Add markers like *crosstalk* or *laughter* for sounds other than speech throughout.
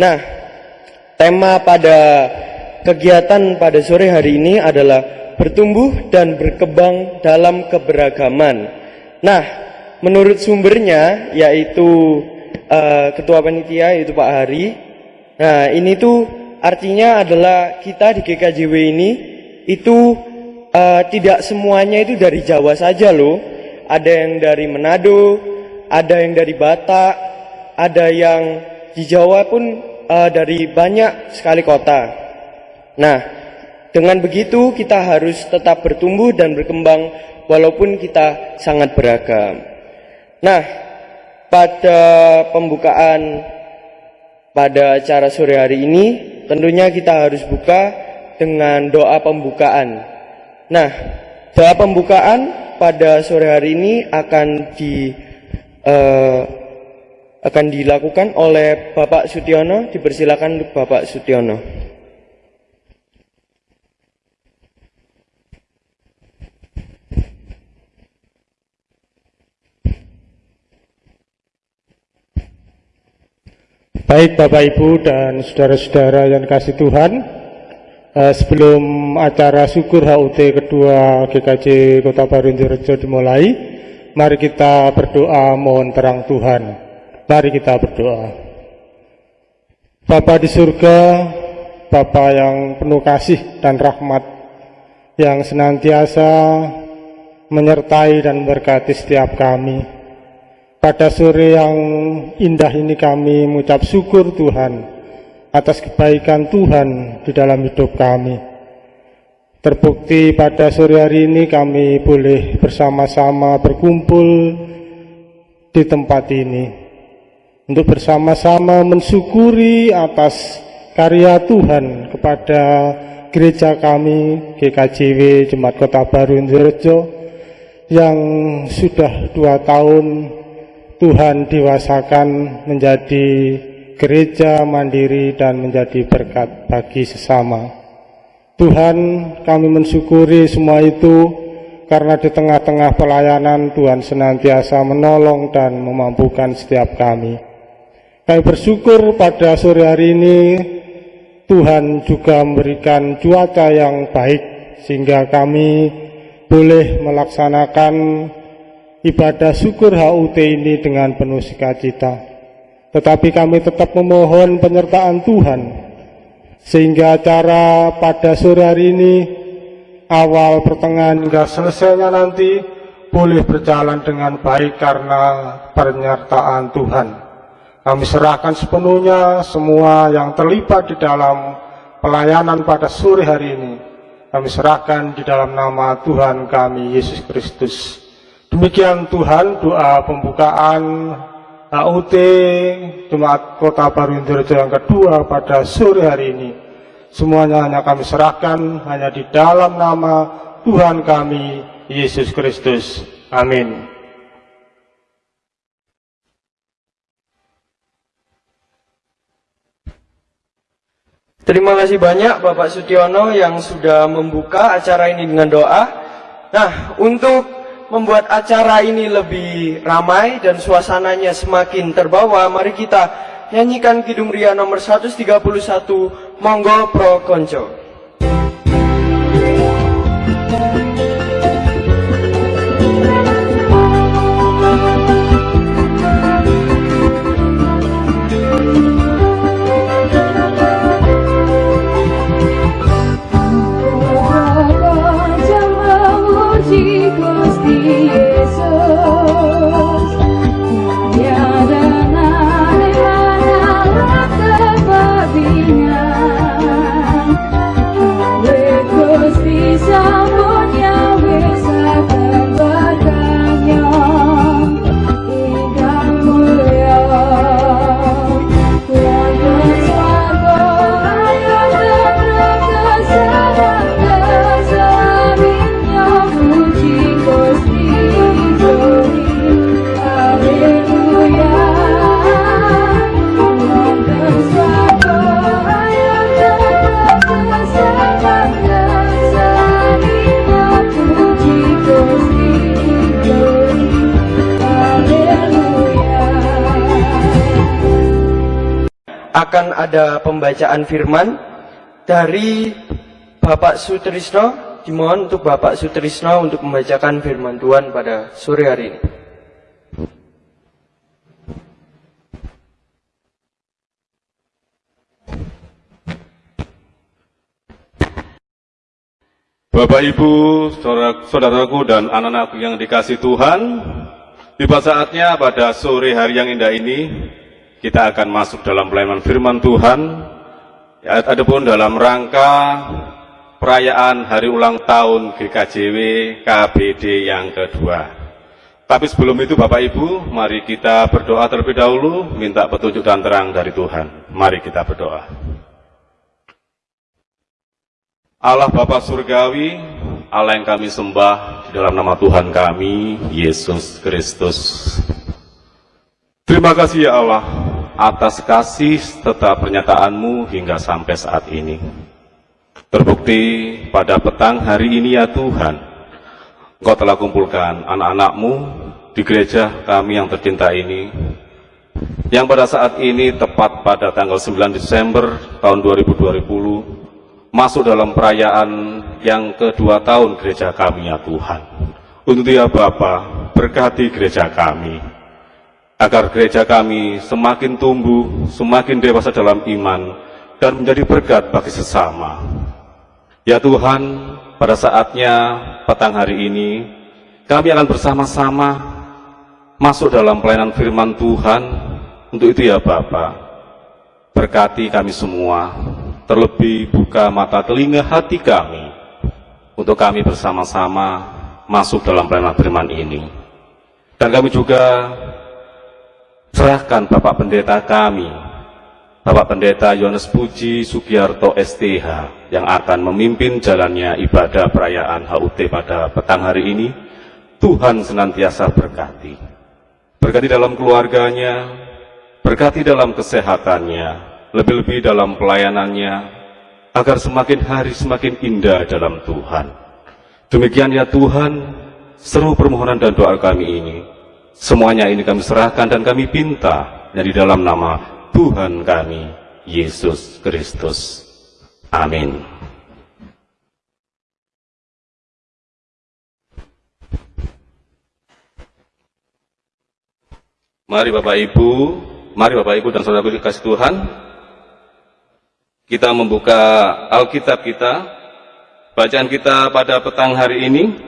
Nah, tema pada kegiatan pada sore hari ini adalah bertumbuh dan berkembang dalam keberagaman. Nah, menurut sumbernya yaitu uh, ketua panitia yaitu Pak Hari. Nah, ini tuh artinya adalah kita di GKJW ini itu uh, tidak semuanya itu dari Jawa saja loh. Ada yang dari Manado, ada yang dari Batak, ada yang di Jawa pun uh, dari banyak sekali kota. Nah, dengan begitu kita harus tetap bertumbuh dan berkembang walaupun kita sangat beragam. Nah, pada pembukaan pada acara sore hari ini tentunya kita harus buka dengan doa pembukaan. Nah, doa pembukaan pada sore hari ini akan di uh, akan dilakukan oleh Bapak Sutiono. Dipersilakan Bapak Sutiono. Baik Bapak Ibu dan saudara-saudara yang kasih Tuhan eh, Sebelum acara syukur HUT kedua GKJ Kota Baru Indonesia dimulai Mari kita berdoa mohon terang Tuhan Mari kita berdoa. Bapa di surga, Bapa yang penuh kasih dan rahmat, yang senantiasa menyertai dan berkati setiap kami. Pada sore yang indah ini kami mengucap syukur Tuhan atas kebaikan Tuhan di dalam hidup kami. Terbukti pada sore hari ini kami boleh bersama-sama berkumpul di tempat ini untuk bersama-sama mensyukuri atas karya Tuhan kepada gereja kami GKJW Jemaat Kota Baru yang sudah dua tahun Tuhan dewasakan menjadi gereja mandiri dan menjadi berkat bagi sesama. Tuhan kami mensyukuri semua itu karena di tengah-tengah pelayanan Tuhan senantiasa menolong dan memampukan setiap kami. Kami bersyukur pada sore hari ini Tuhan juga memberikan cuaca yang baik sehingga kami boleh melaksanakan ibadah syukur HUT ini dengan penuh sukacita. Tetapi kami tetap memohon penyertaan Tuhan sehingga acara pada sore hari ini awal pertengahan hingga selesainya nanti boleh berjalan dengan baik karena penyertaan Tuhan. Kami serahkan sepenuhnya semua yang terlibat di dalam pelayanan pada sore hari ini. Kami serahkan di dalam nama Tuhan kami, Yesus Kristus. Demikian Tuhan doa pembukaan HUT Jemaat Kota Baru Indonesia yang kedua pada sore hari ini. Semuanya hanya kami serahkan hanya di dalam nama Tuhan kami, Yesus Kristus. Amin. Terima kasih banyak Bapak Sutiono yang sudah membuka acara ini dengan doa. Nah, untuk membuat acara ini lebih ramai dan suasananya semakin terbawa, mari kita nyanyikan Kidung Ria nomor 131, Monggo Pro Konco. Akan ada pembacaan firman dari Bapak Sutrisno. Dimohon untuk Bapak Sutrisno untuk membacakan firman Tuhan pada sore hari ini. Bapak Ibu, saudara, saudaraku dan anak-anakku yang dikasih Tuhan, tiba saatnya pada sore hari yang indah ini kita akan masuk dalam pelayanan firman Tuhan. Ya, adapun dalam rangka perayaan hari ulang tahun GKJW KBD yang kedua. Tapi sebelum itu Bapak Ibu, mari kita berdoa terlebih dahulu, minta petunjuk dan terang dari Tuhan. Mari kita berdoa. Allah Bapa Surgawi, Allah yang kami sembah di dalam nama Tuhan kami, Yesus Kristus. Terima kasih ya Allah atas kasih tetap pernyataanmu hingga sampai saat ini. Terbukti pada petang hari ini ya Tuhan, Engkau telah kumpulkan anak-anakmu di gereja kami yang tercinta ini, yang pada saat ini tepat pada tanggal 9 Desember tahun 2020, masuk dalam perayaan yang kedua tahun gereja kami ya Tuhan. Untuk dia Bapa, berkati gereja kami. Agar gereja kami semakin tumbuh, semakin dewasa dalam iman, dan menjadi berkat bagi sesama. Ya Tuhan, pada saatnya petang hari ini, kami akan bersama-sama masuk dalam pelayanan firman Tuhan. Untuk itu ya Bapak, berkati kami semua, terlebih buka mata telinga hati kami untuk kami bersama-sama masuk dalam pelayanan firman ini. Dan kami juga serahkan Bapak Pendeta kami, Bapak Pendeta Yohanes Puji Sugiarto STH yang akan memimpin jalannya ibadah perayaan HUT pada petang hari ini. Tuhan senantiasa berkati. Berkati dalam keluarganya, berkati dalam kesehatannya, lebih-lebih dalam pelayanannya, agar semakin hari semakin indah dalam Tuhan. Demikian ya Tuhan, seru permohonan dan doa kami ini. Semuanya ini kami serahkan dan kami pinta di dalam nama Tuhan kami, Yesus Kristus. Amin. Mari Bapak Ibu, mari Bapak Ibu dan saudara kasih Tuhan, kita membuka Alkitab kita. Bacaan kita pada petang hari ini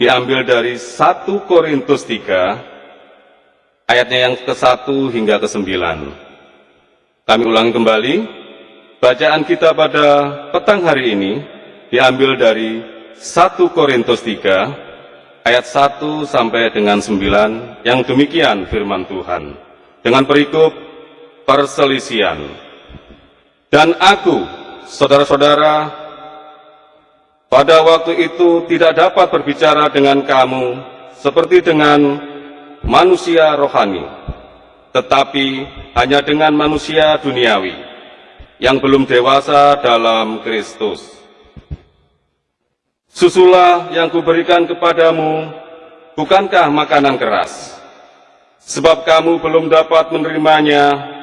diambil dari 1 Korintus 3 ayatnya yang ke-1 hingga ke-9. Kami ulangi kembali. Bacaan kita pada petang hari ini diambil dari 1 Korintus 3 ayat 1 sampai dengan 9 yang demikian firman Tuhan. Dengan perikop perselisian. Dan aku, saudara-saudara, pada waktu itu tidak dapat berbicara dengan kamu seperti dengan manusia rohani, tetapi hanya dengan manusia duniawi yang belum dewasa dalam Kristus. Susulah yang kuberikan kepadamu, bukankah makanan keras? Sebab kamu belum dapat menerimanya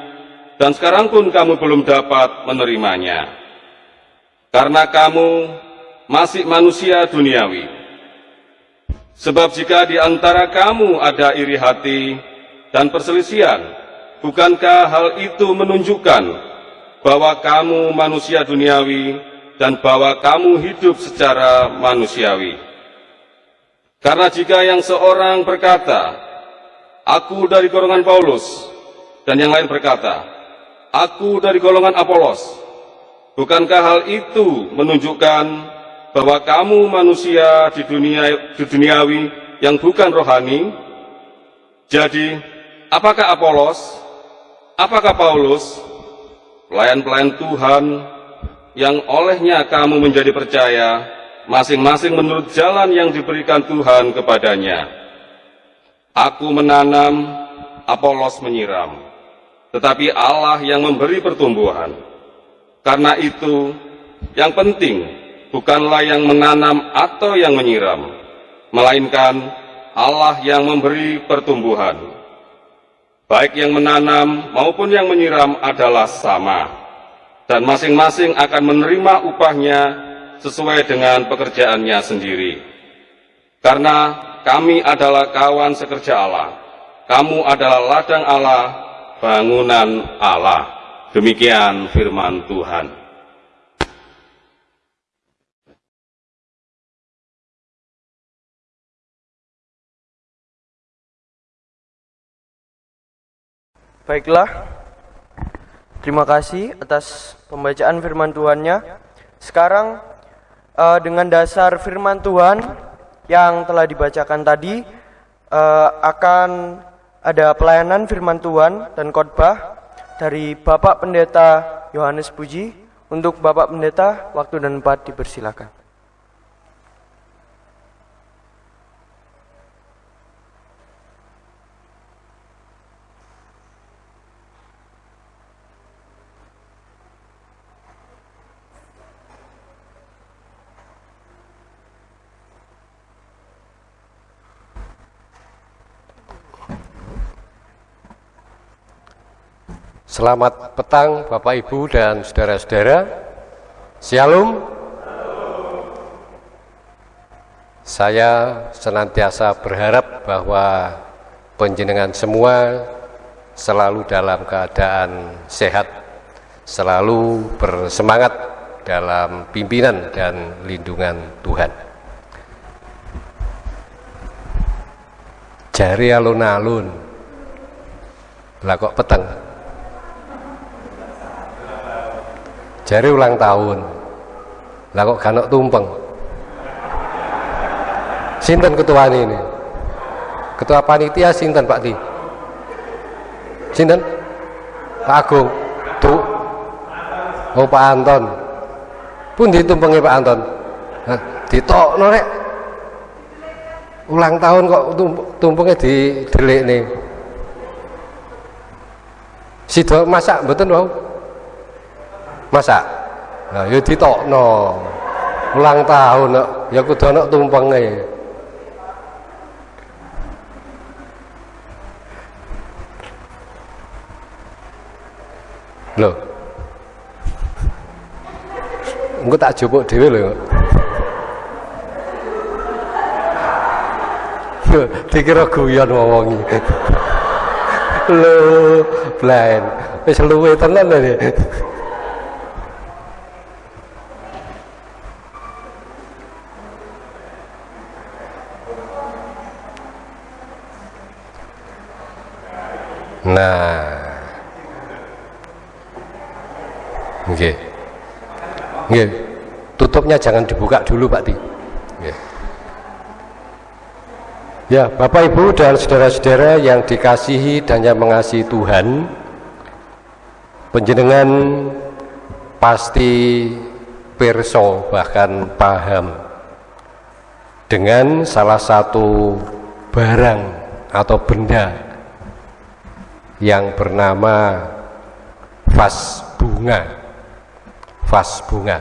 dan sekarang pun kamu belum dapat menerimanya. Karena kamu masih manusia duniawi. Sebab jika di antara kamu ada iri hati dan perselisihan, bukankah hal itu menunjukkan bahwa kamu manusia duniawi dan bahwa kamu hidup secara manusiawi? Karena jika yang seorang berkata, Aku dari golongan Paulus, dan yang lain berkata, Aku dari golongan Apolos. Bukankah hal itu menunjukkan bahwa kamu manusia di dunia di duniawi yang bukan rohani? Jadi, apakah Apolos? Apakah Paulus? Pelayan-pelayan Tuhan yang olehnya kamu menjadi percaya, masing-masing menurut jalan yang diberikan Tuhan kepadanya. Aku menanam, Apolos menyiram tetapi Allah yang memberi pertumbuhan. Karena itu, yang penting bukanlah yang menanam atau yang menyiram, melainkan Allah yang memberi pertumbuhan. baik yang menanam maupun yang menyiram adalah sama, dan masing-masing akan menerima upahnya sesuai dengan pekerjaannya sendiri. Karena kami adalah kawan sekerja Allah, kamu adalah ladang Allah, bangunan Allah. Demikian firman Tuhan. Baiklah, terima kasih atas pembacaan firman Tuhannya. Sekarang uh, dengan dasar firman Tuhan yang telah dibacakan tadi uh, akan ada pelayanan firman Tuhan dan khotbah dari Bapak Pendeta Yohanes Puji. Untuk Bapak Pendeta, waktu dan tempat dipersilakan. Selamat petang Bapak Ibu dan saudara-saudara. Shalom. Saya senantiasa berharap bahwa penjenengan semua selalu dalam keadaan sehat, selalu bersemangat dalam pimpinan dan lindungan Tuhan. Jari alun-alun, lah kok petang jari ulang tahun. Lah kok ganok tumpeng? Sinten ketua ini ketua panitia sinten Pak Di? Sinten? Pak Agung? Tuh oh Pak Anton. Pun ditumpengi Pak Anton? Nah, ditok norek ulang tahun kok tumpengnya di delik nih. Sido masak betul wow masa? Nah ya ditokno. Ulang tahun ya kudu ana tumpenge lho engko tak jupuk dhewe lho *laughs* dikira guyon ngomong lho *laughs* blaen wis luwe tenan lho Nah. Nggih. Nggih. Tutupnya jangan dibuka dulu, Pak Ti. Ya, Bapak Ibu dan saudara-saudara yang dikasihi dan yang mengasihi Tuhan, penjenengan pasti perso bahkan paham dengan salah satu barang atau benda yang bernama vas bunga. Vas bunga.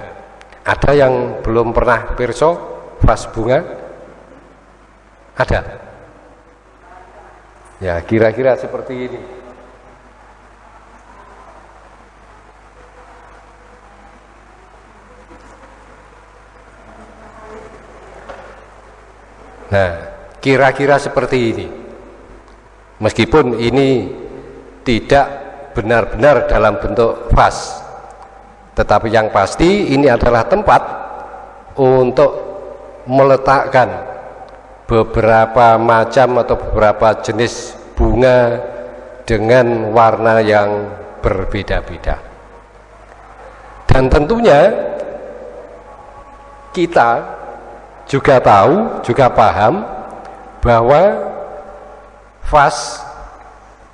Ada yang belum pernah perso vas bunga? Ada? Ya kira-kira seperti ini. Nah kira-kira seperti ini. Meskipun ini tidak benar-benar dalam bentuk vas. Tetapi yang pasti ini adalah tempat untuk meletakkan beberapa macam atau beberapa jenis bunga dengan warna yang berbeda-beda. Dan tentunya kita juga tahu, juga paham bahwa vas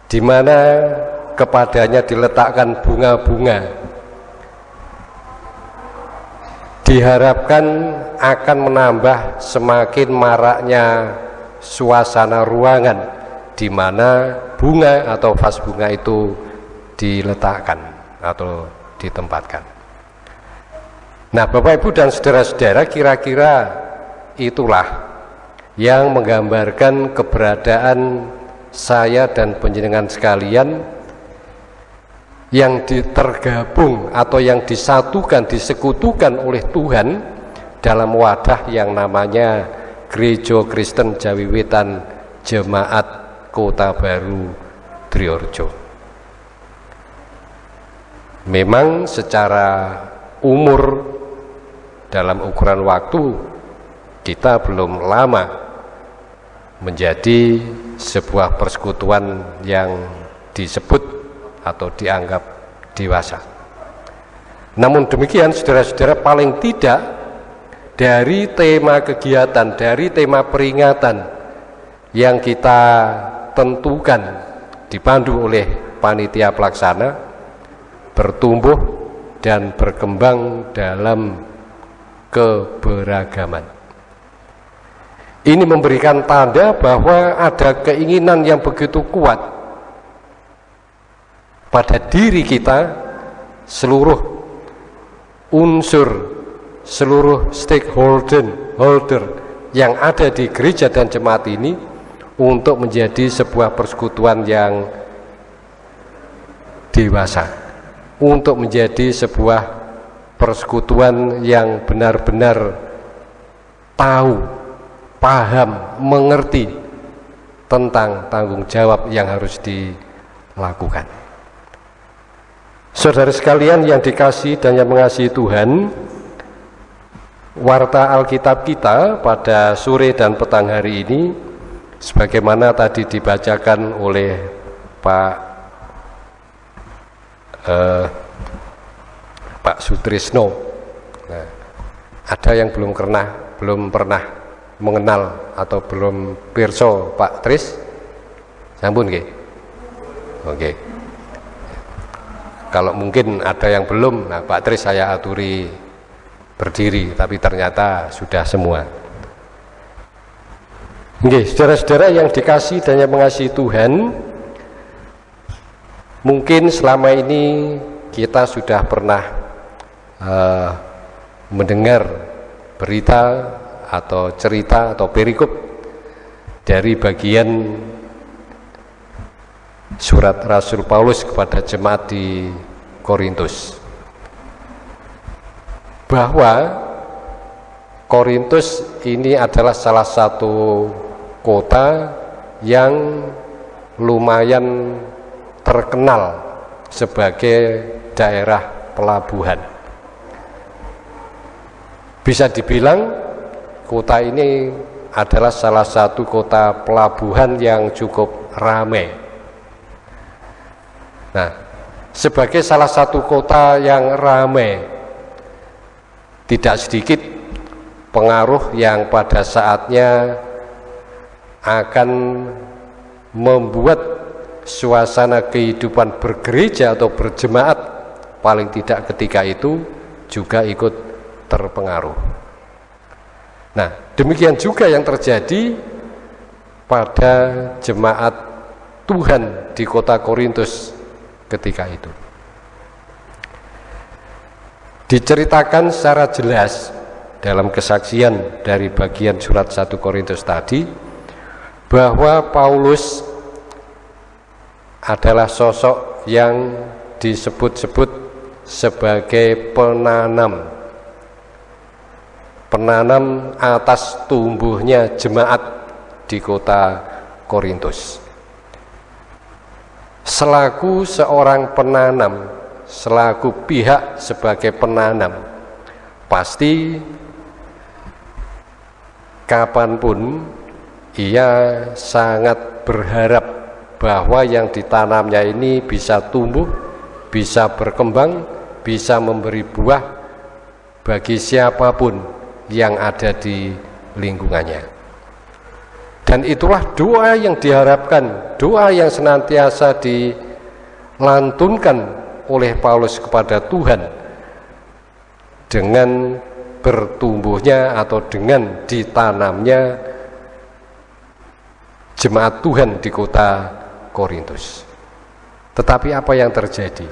di mana kepadanya diletakkan bunga-bunga diharapkan akan menambah semakin maraknya suasana ruangan di mana bunga atau vas bunga itu diletakkan atau ditempatkan. Nah, Bapak Ibu dan saudara-saudara, kira-kira itulah yang menggambarkan keberadaan saya dan penjenengan sekalian yang tergabung atau yang disatukan, disekutukan oleh Tuhan dalam wadah yang namanya Gereja Kristen Jawiwetan Jemaat Kota Baru Triorjo. Memang secara umur dalam ukuran waktu kita belum lama menjadi sebuah persekutuan yang disebut atau dianggap dewasa. Namun demikian saudara-saudara paling tidak dari tema kegiatan, dari tema peringatan yang kita tentukan dipandu oleh panitia pelaksana bertumbuh dan berkembang dalam keberagaman. Ini memberikan tanda bahwa ada keinginan yang begitu kuat pada diri kita seluruh unsur seluruh stakeholder holder yang ada di gereja dan jemaat ini untuk menjadi sebuah persekutuan yang dewasa untuk menjadi sebuah persekutuan yang benar-benar tahu, paham, mengerti tentang tanggung jawab yang harus dilakukan. Saudara sekalian yang dikasih dan yang mengasihi Tuhan, warta Alkitab kita pada sore dan petang hari ini sebagaimana tadi dibacakan oleh Pak eh, Pak Sutrisno. Nah, ada yang belum pernah belum pernah mengenal atau belum pirso Pak Tris? Sampun nggih. Oke. Kalau mungkin ada yang belum, nah Pak Tris saya aturi berdiri, tapi ternyata sudah semua. Oke, saudara-saudara yang dikasih dan yang mengasihi Tuhan, mungkin selama ini kita sudah pernah uh, mendengar berita atau cerita atau perikop dari bagian surat Rasul Paulus kepada jemaat di Korintus bahwa Korintus ini adalah salah satu kota yang lumayan terkenal sebagai daerah pelabuhan. Bisa dibilang kota ini adalah salah satu kota pelabuhan yang cukup ramai Nah, sebagai salah satu kota yang ramai, tidak sedikit pengaruh yang pada saatnya akan membuat suasana kehidupan bergereja atau berjemaat paling tidak ketika itu juga ikut terpengaruh. Nah, demikian juga yang terjadi pada jemaat Tuhan di kota Korintus ketika itu. Diceritakan secara jelas dalam kesaksian dari bagian surat 1 Korintus tadi bahwa Paulus adalah sosok yang disebut-sebut sebagai penanam penanam atas tumbuhnya jemaat di kota Korintus. Selaku seorang penanam, selaku pihak sebagai penanam, pasti kapan pun ia sangat berharap bahwa yang ditanamnya ini bisa tumbuh, bisa berkembang, bisa memberi buah bagi siapa pun yang ada di lingkungannya. Dan itulah doa yang diharapkan, doa yang senantiasa dilantunkan oleh Paulus kepada Tuhan dengan bertumbuhnya atau dengan ditanamnya jemaat Tuhan di kota Korintus. Tetapi apa yang terjadi?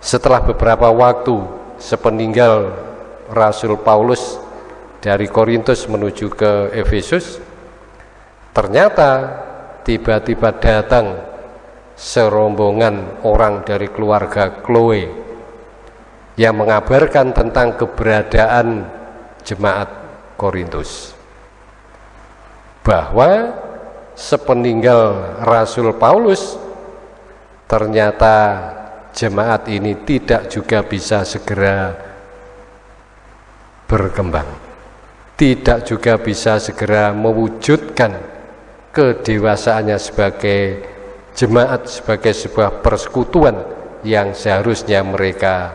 Setelah beberapa waktu sepeninggal Rasul Paulus dari Korintus menuju ke Efesus ternyata tiba-tiba datang serombongan orang dari keluarga Chloe yang mengabarkan tentang keberadaan jemaat Korintus. Bahwa sepeninggal Rasul Paulus ternyata jemaat ini tidak juga bisa segera berkembang tidak juga bisa segera mewujudkan kedewasaannya sebagai jemaat sebagai sebuah persekutuan yang seharusnya mereka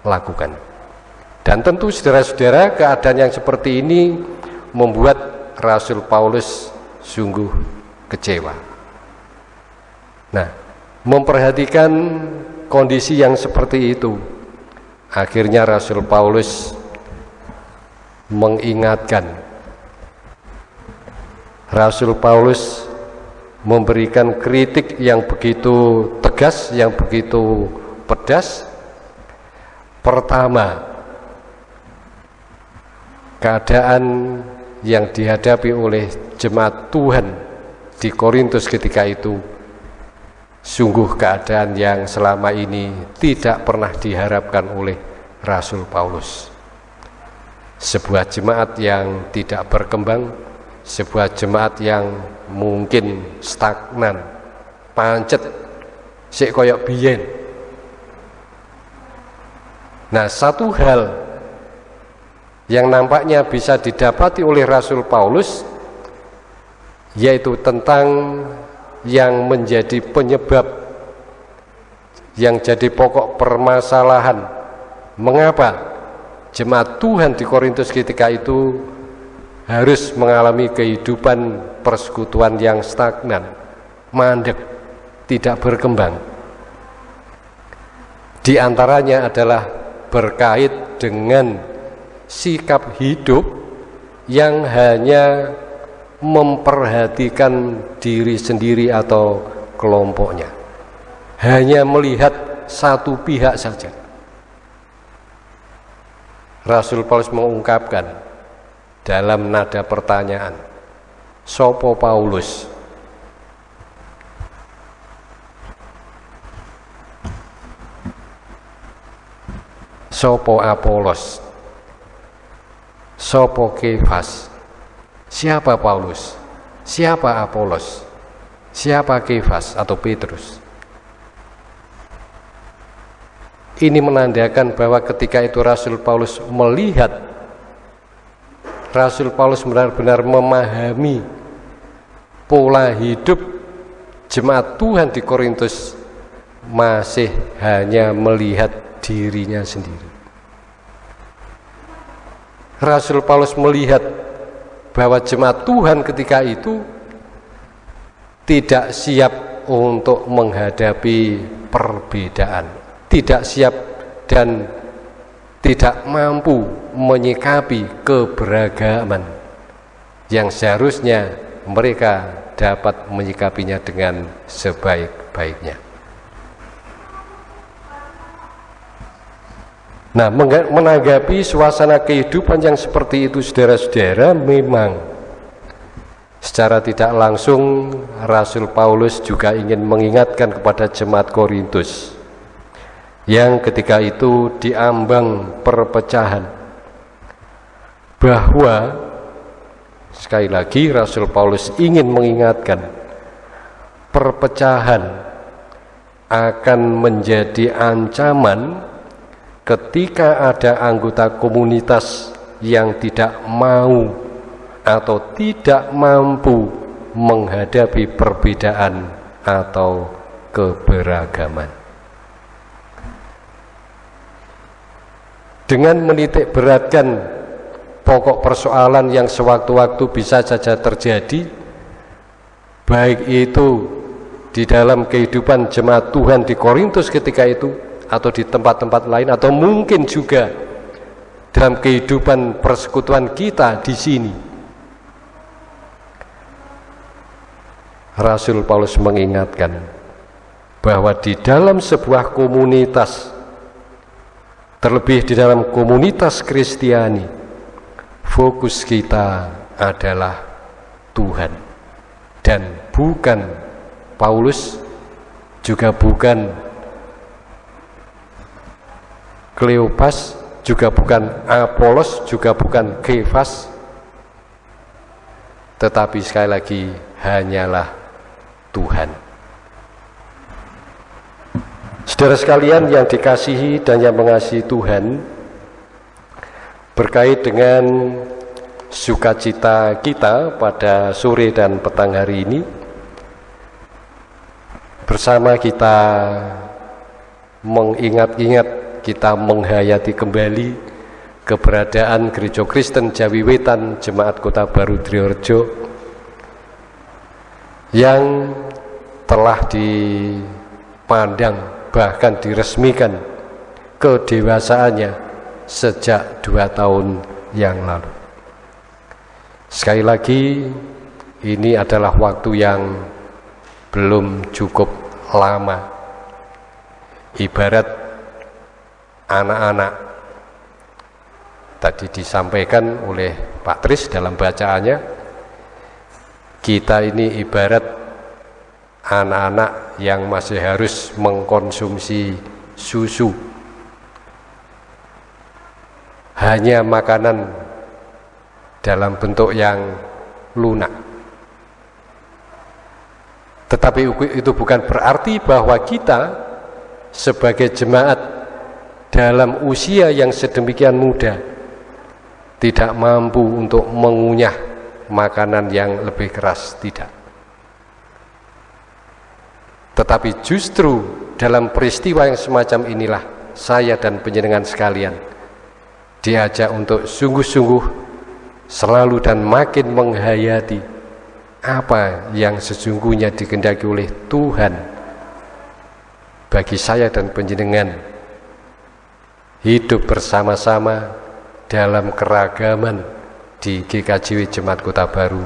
lakukan. Dan tentu saudara-saudara keadaan yang seperti ini membuat Rasul Paulus sungguh kecewa. Nah, memperhatikan kondisi yang seperti itu, akhirnya Rasul Paulus mengingatkan Rasul Paulus memberikan kritik yang begitu tegas, yang begitu pedas. Pertama, keadaan yang dihadapi oleh jemaat Tuhan di Korintus ketika itu sungguh keadaan yang selama ini tidak pernah diharapkan oleh Rasul Paulus. Sebuah jemaat yang tidak berkembang, sebuah jemaat yang mungkin stagnan. Pancet sik koyok biyen. Nah satu hal yang nampaknya bisa didapati oleh Rasul Paulus yaitu tentang yang menjadi penyebab yang jadi pokok permasalahan. Mengapa jemaat Tuhan di Korintus ketika itu harus mengalami kehidupan persekutuan yang stagnan, mandek, tidak berkembang. Di antaranya adalah berkait dengan sikap hidup yang hanya memperhatikan diri sendiri atau kelompoknya. Hanya melihat satu pihak saja. Rasul Paulus mengungkapkan dalam nada pertanyaan Sopo Paulus? Sopo Apolos? Sopo Kefas? Siapa Paulus? Siapa Apolos? Siapa Kefas atau Petrus Ini menandakan bahwa ketika itu Rasul Paulus melihat Rasul Paulus benar-benar memahami pola hidup jemaat Tuhan di Korintus masih hanya melihat dirinya sendiri. Rasul Paulus melihat bahwa jemaat Tuhan ketika itu tidak siap untuk menghadapi perbedaan, tidak siap dan tidak mampu menyikapi keberagaman yang seharusnya mereka dapat menyikapinya dengan sebaik-baiknya. Nah, menanggapi suasana kehidupan yang seperti itu, saudara-saudara, memang secara tidak langsung Rasul Paulus juga ingin mengingatkan kepada jemaat Korintus yang ketika itu diambang perpecahan bahwa sekali lagi Rasul Paulus ingin mengingatkan perpecahan akan menjadi ancaman ketika ada anggota komunitas yang tidak mau atau tidak mampu menghadapi perbedaan atau keberagaman. Dengan menitik beratkan pokok persoalan yang sewaktu-waktu bisa saja terjadi baik itu di dalam kehidupan jemaat Tuhan di Korintus ketika itu atau di tempat-tempat lain atau mungkin juga dalam kehidupan persekutuan kita di sini. Rasul Paulus mengingatkan bahwa di dalam sebuah komunitas Terlebih di dalam komunitas Kristiani, fokus kita adalah Tuhan dan bukan Paulus, juga bukan Kleopas, juga bukan Apolos, juga bukan Kefas, tetapi sekali lagi hanyalah Tuhan. Saudara sekalian yang dikasihi dan yang mengasihi Tuhan, berkait dengan sukacita kita pada sore dan petang hari ini, bersama kita mengingat-ingat kita menghayati kembali keberadaan Gereja Kristen Jawi Wetan Jemaat Kota Baru Triorjo yang telah dipandang bahkan diresmikan kedewasaannya sejak dua tahun yang lalu. Sekali lagi, ini adalah waktu yang belum cukup lama. Ibarat anak-anak tadi disampaikan oleh Pak Tris dalam bacaannya kita ini ibarat anak-anak yang masih harus mengkonsumsi susu. Hanya makanan dalam bentuk yang lunak. Tetapi itu bukan berarti bahwa kita sebagai jemaat dalam usia yang sedemikian muda tidak mampu untuk mengunyah makanan yang lebih keras tidak tetapi justru dalam peristiwa yang semacam inilah saya dan penjenengan sekalian diajak untuk sungguh-sungguh selalu dan makin menghayati apa yang sesungguhnya dikendaki oleh Tuhan bagi saya dan penjenengan hidup bersama-sama dalam keragaman di GKJW Jemaat Kota Baru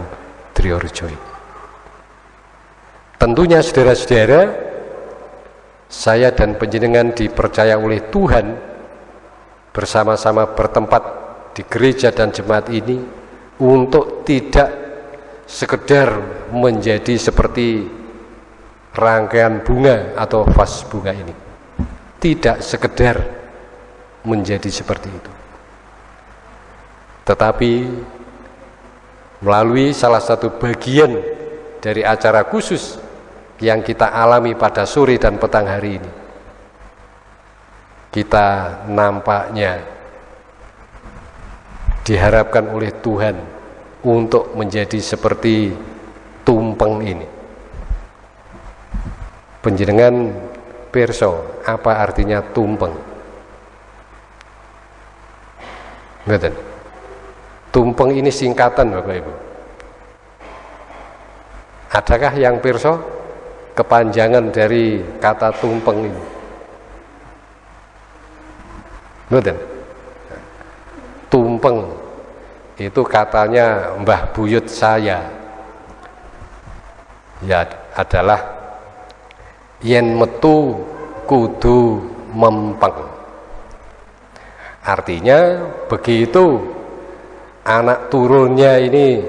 Triorjo. Tentunya saudara-saudara, saya dan penjenengan dipercaya oleh Tuhan bersama-sama bertempat di gereja dan jemaat ini untuk tidak sekedar menjadi seperti rangkaian bunga atau vas bunga ini. Tidak sekedar menjadi seperti itu. Tetapi melalui salah satu bagian dari acara khusus yang kita alami pada sore dan petang hari ini, kita nampaknya diharapkan oleh Tuhan untuk menjadi seperti tumpeng ini. Penjenengan perso, apa artinya tumpeng? Ngeten. Tumpeng ini singkatan Bapak Ibu. Adakah yang pirsa kepanjangan dari kata tumpeng ini? Ngeten. Tumpeng itu katanya Mbah Buyut saya. Ya adalah yen metu kudu mempeng Artinya begitu anak turunnya ini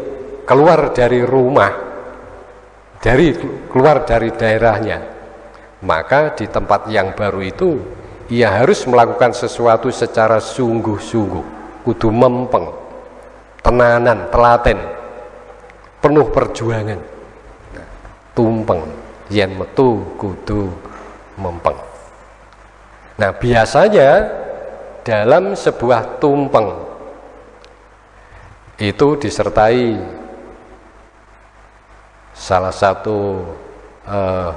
keluar dari rumah, dari keluar dari daerahnya, maka di tempat yang baru itu ia harus melakukan sesuatu secara sungguh-sungguh, kudu mempeng, tenanan, telaten, penuh perjuangan, tumpeng, yen metu kudu mempeng. Nah biasanya dalam sebuah tumpeng itu disertai salah satu eh,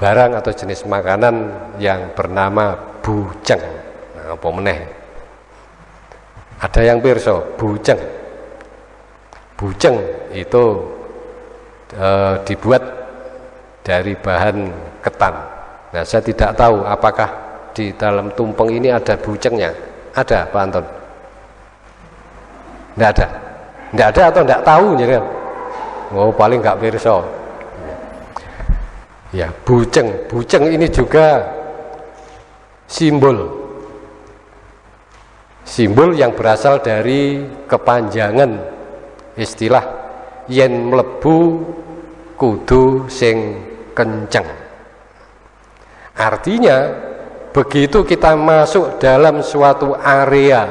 barang atau jenis makanan yang bernama bujeng. Nah, apa meneh? Ada yang pirso bujeng. Bujeng itu eh, dibuat dari bahan ketan. Nah saya tidak tahu apakah di dalam tumpeng ini ada bucengnya ada Pak Anton? Tidak ada. Tidak ada atau tidak tahu jadi oh paling nggak perso ya buceng. Buceng ini juga simbol. Simbol yang berasal dari kepanjangan istilah yen mlebu kudu sing kenceng. Artinya begitu kita masuk dalam suatu area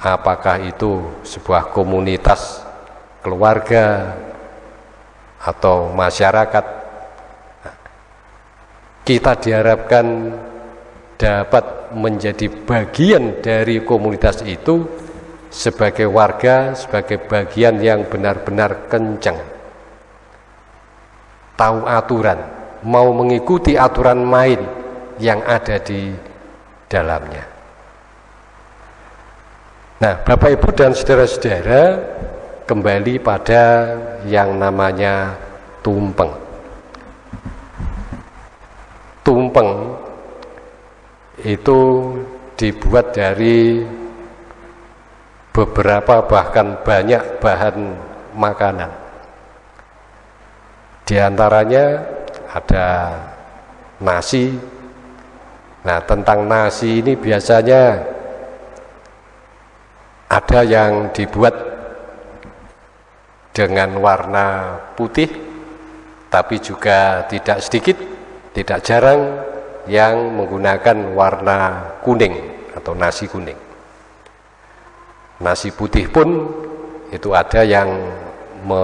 apakah itu sebuah komunitas keluarga atau masyarakat kita diharapkan dapat menjadi bagian dari komunitas itu sebagai warga, sebagai bagian yang benar-benar kencang. Tahu aturan, mau mengikuti aturan main yang ada di dalamnya. Nah, Bapak Ibu dan saudara-saudara, kembali pada yang namanya tumpeng. Tumpeng itu dibuat dari beberapa bahkan banyak bahan makanan. Di antaranya ada nasi. Nah, tentang nasi ini biasanya ada yang dibuat dengan warna putih, tapi juga tidak sedikit, tidak jarang yang menggunakan warna kuning atau nasi kuning. Nasi putih pun itu ada yang me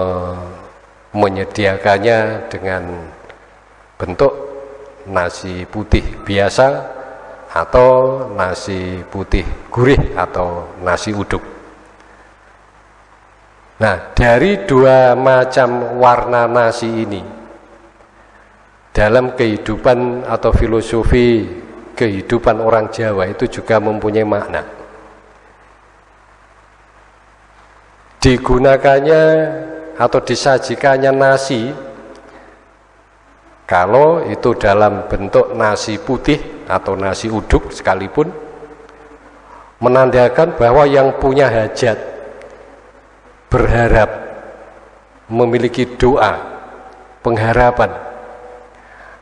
menyediakannya dengan bentuk nasi putih biasa atau nasi putih gurih atau nasi uduk. Nah, dari dua macam warna nasi ini dalam kehidupan atau filosofi kehidupan orang Jawa itu juga mempunyai makna. Digunakannya atau disajikannya nasi kalau itu dalam bentuk nasi putih atau nasi uduk sekalipun menandakan bahwa yang punya hajat berharap memiliki doa pengharapan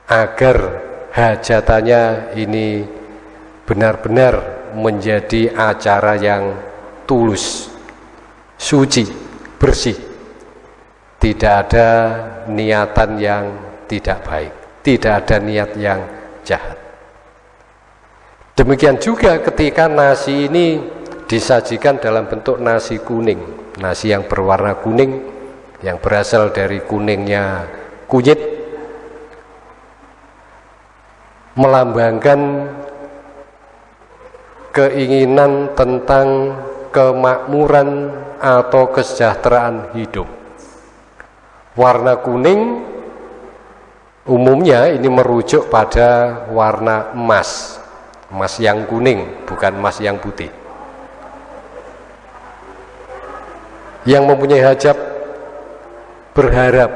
agar hajatannya ini benar-benar menjadi acara yang tulus, suci, bersih. Tidak ada niatan yang tidak baik, tidak ada niat yang jahat. Demikian juga ketika nasi ini disajikan dalam bentuk nasi kuning, nasi yang berwarna kuning yang berasal dari kuningnya kunyit melambangkan keinginan tentang kemakmuran atau kesejahteraan hidup. Warna kuning umumnya ini merujuk pada warna emas, emas yang kuning, bukan emas yang putih. Yang mempunyai hajat berharap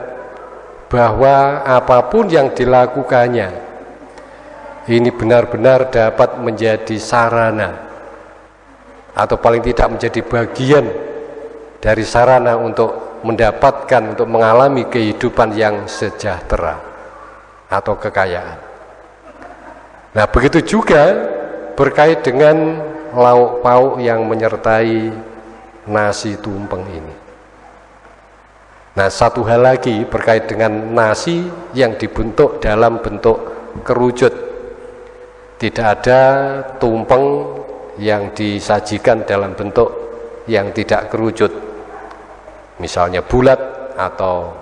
bahwa apa pun yang dilakukannya ini benar-benar dapat menjadi sarana atau paling tidak menjadi bagian dari sarana untuk mendapatkan untuk mengalami kehidupan yang sejahtera atau kekayaan. Nah, begitu juga berkait dengan lauk pauk yang menyertai nasi tumpeng ini. Nah, satu hal lagi berkait dengan nasi yang dibentuk dalam bentuk kerucut. Tidak ada tumpeng yang disajikan dalam bentuk yang tidak kerucut. Misalnya bulat atau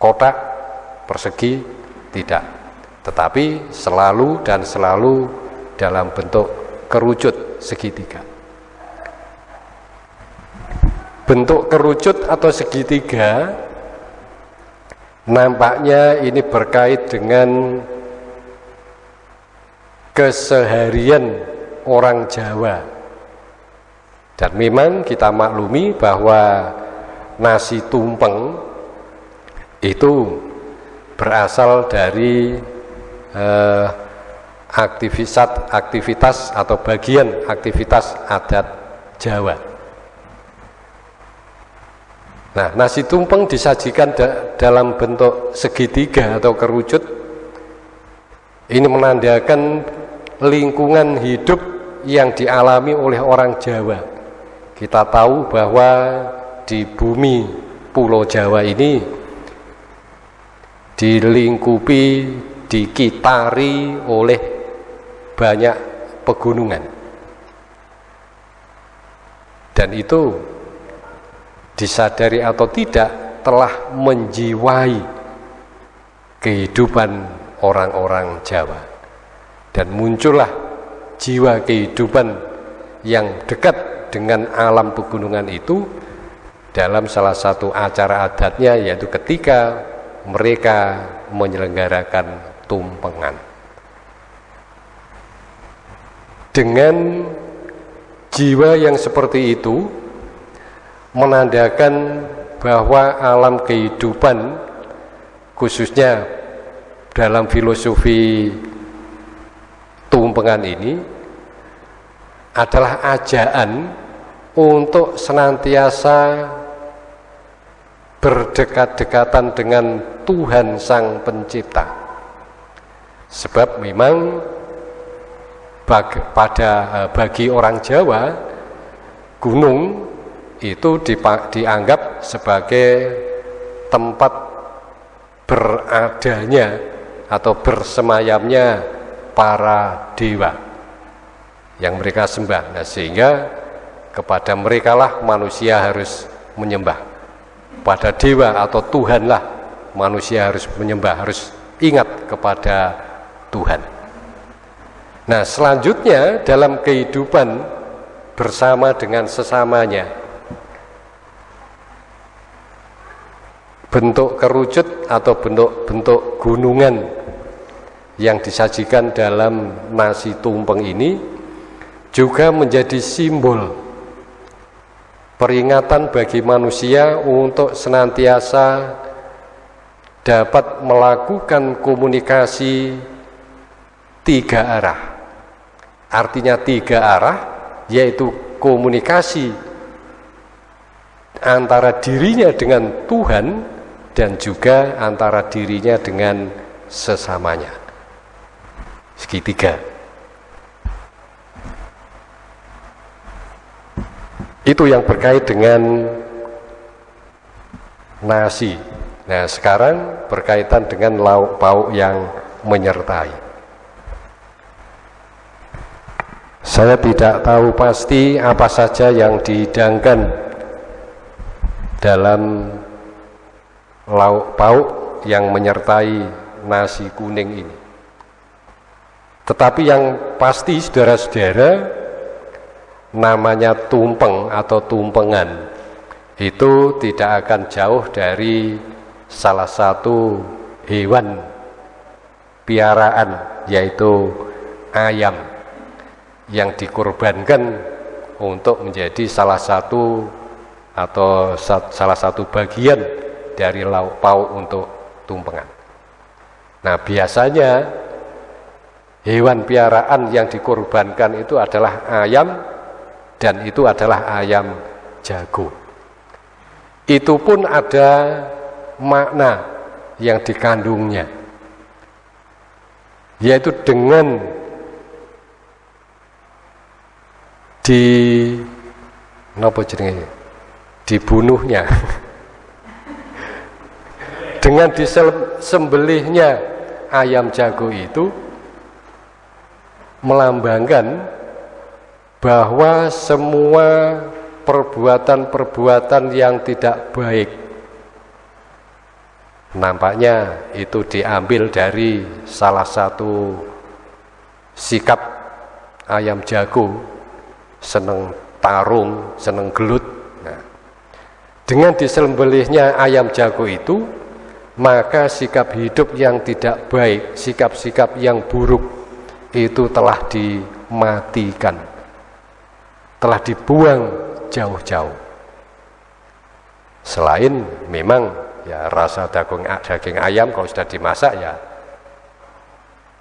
kotak persegi tidak. Tetapi selalu dan selalu dalam bentuk kerucut segitiga bentuk kerucut atau segitiga nampaknya ini berkait dengan keseharian orang Jawa dan memang kita maklumi bahwa nasi tumpeng itu berasal dari eh, aktivitas aktivitas atau bagian aktivitas adat Jawa. Nah, nasi tumpeng disajikan da dalam bentuk segitiga atau kerucut. Ini menandakan lingkungan hidup yang dialami oleh orang Jawa. Kita tahu bahwa di bumi Pulau Jawa ini dilingkupi, dikitari oleh banyak pegunungan. Dan itu disadari atau tidak telah menjiwai kehidupan orang-orang Jawa. Dan muncullah jiwa kehidupan yang dekat dengan alam pegunungan itu dalam salah satu acara adatnya yaitu ketika mereka menyelenggarakan tumpengan. Dengan jiwa yang seperti itu menandakan bahwa alam kehidupan khususnya dalam filosofi tumpengan ini adalah ajaan untuk senantiasa berdekat-dekatan dengan Tuhan Sang Pencipta. Sebab memang bagi, pada eh, bagi orang Jawa gunung itu dianggap sebagai tempat beradanya atau bersemayamnya para dewa yang mereka sembah. Nah, sehingga kepada mereka lah manusia harus menyembah. Pada dewa atau Tuhanlah manusia harus menyembah, harus ingat kepada Tuhan. Nah, selanjutnya dalam kehidupan bersama dengan sesamanya bentuk kerucut atau bentuk-bentuk gunungan yang disajikan dalam nasi tumpeng ini juga menjadi simbol peringatan bagi manusia untuk senantiasa dapat melakukan komunikasi tiga arah. Artinya tiga arah yaitu komunikasi antara dirinya dengan Tuhan dan juga antara dirinya dengan sesamanya segitiga. Itu yang berkait dengan nasi. Nah, sekarang berkaitan dengan lauk pauk yang menyertai. Saya tidak tahu pasti apa saja yang dihidangkan dalam lauk pauk yang menyertai nasi kuning ini. Tetapi yang pasti saudara-saudara namanya tumpeng atau tumpengan itu tidak akan jauh dari salah satu hewan piaraan yaitu ayam yang dikorbankan untuk menjadi salah satu atau salah satu bagian dari lauk pauk untuk tumpengan. Nah biasanya hewan piaraan yang dikorbankan itu adalah ayam dan itu adalah ayam jago. Itu pun ada makna yang dikandungnya. Yaitu dengan di dibunuhnya *laughs* dengan disembelihnya ayam jago itu melambangkan bahwa semua perbuatan-perbuatan yang tidak baik nampaknya itu diambil dari salah satu sikap ayam jago seneng tarung, seneng gelut. Nah, dengan disembelihnya ayam jago itu maka sikap hidup yang tidak baik sikap-sikap yang buruk itu telah dimatikan. Telah dibuang jauh-jauh. Selain memang ya rasa daging daging ayam kalau sudah dimasak ya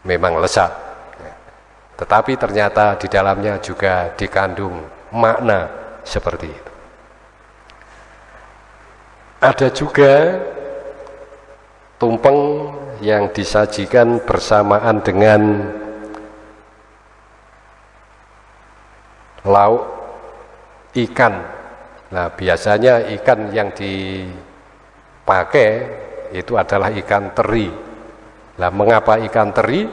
memang lezat. Tetapi ternyata di dalamnya juga dikandung makna seperti itu. Ada juga tumpeng yang disajikan bersamaan dengan lauk ikan Nah, biasanya ikan yang dipakai itu adalah ikan teri. Nah, mengapa ikan teri?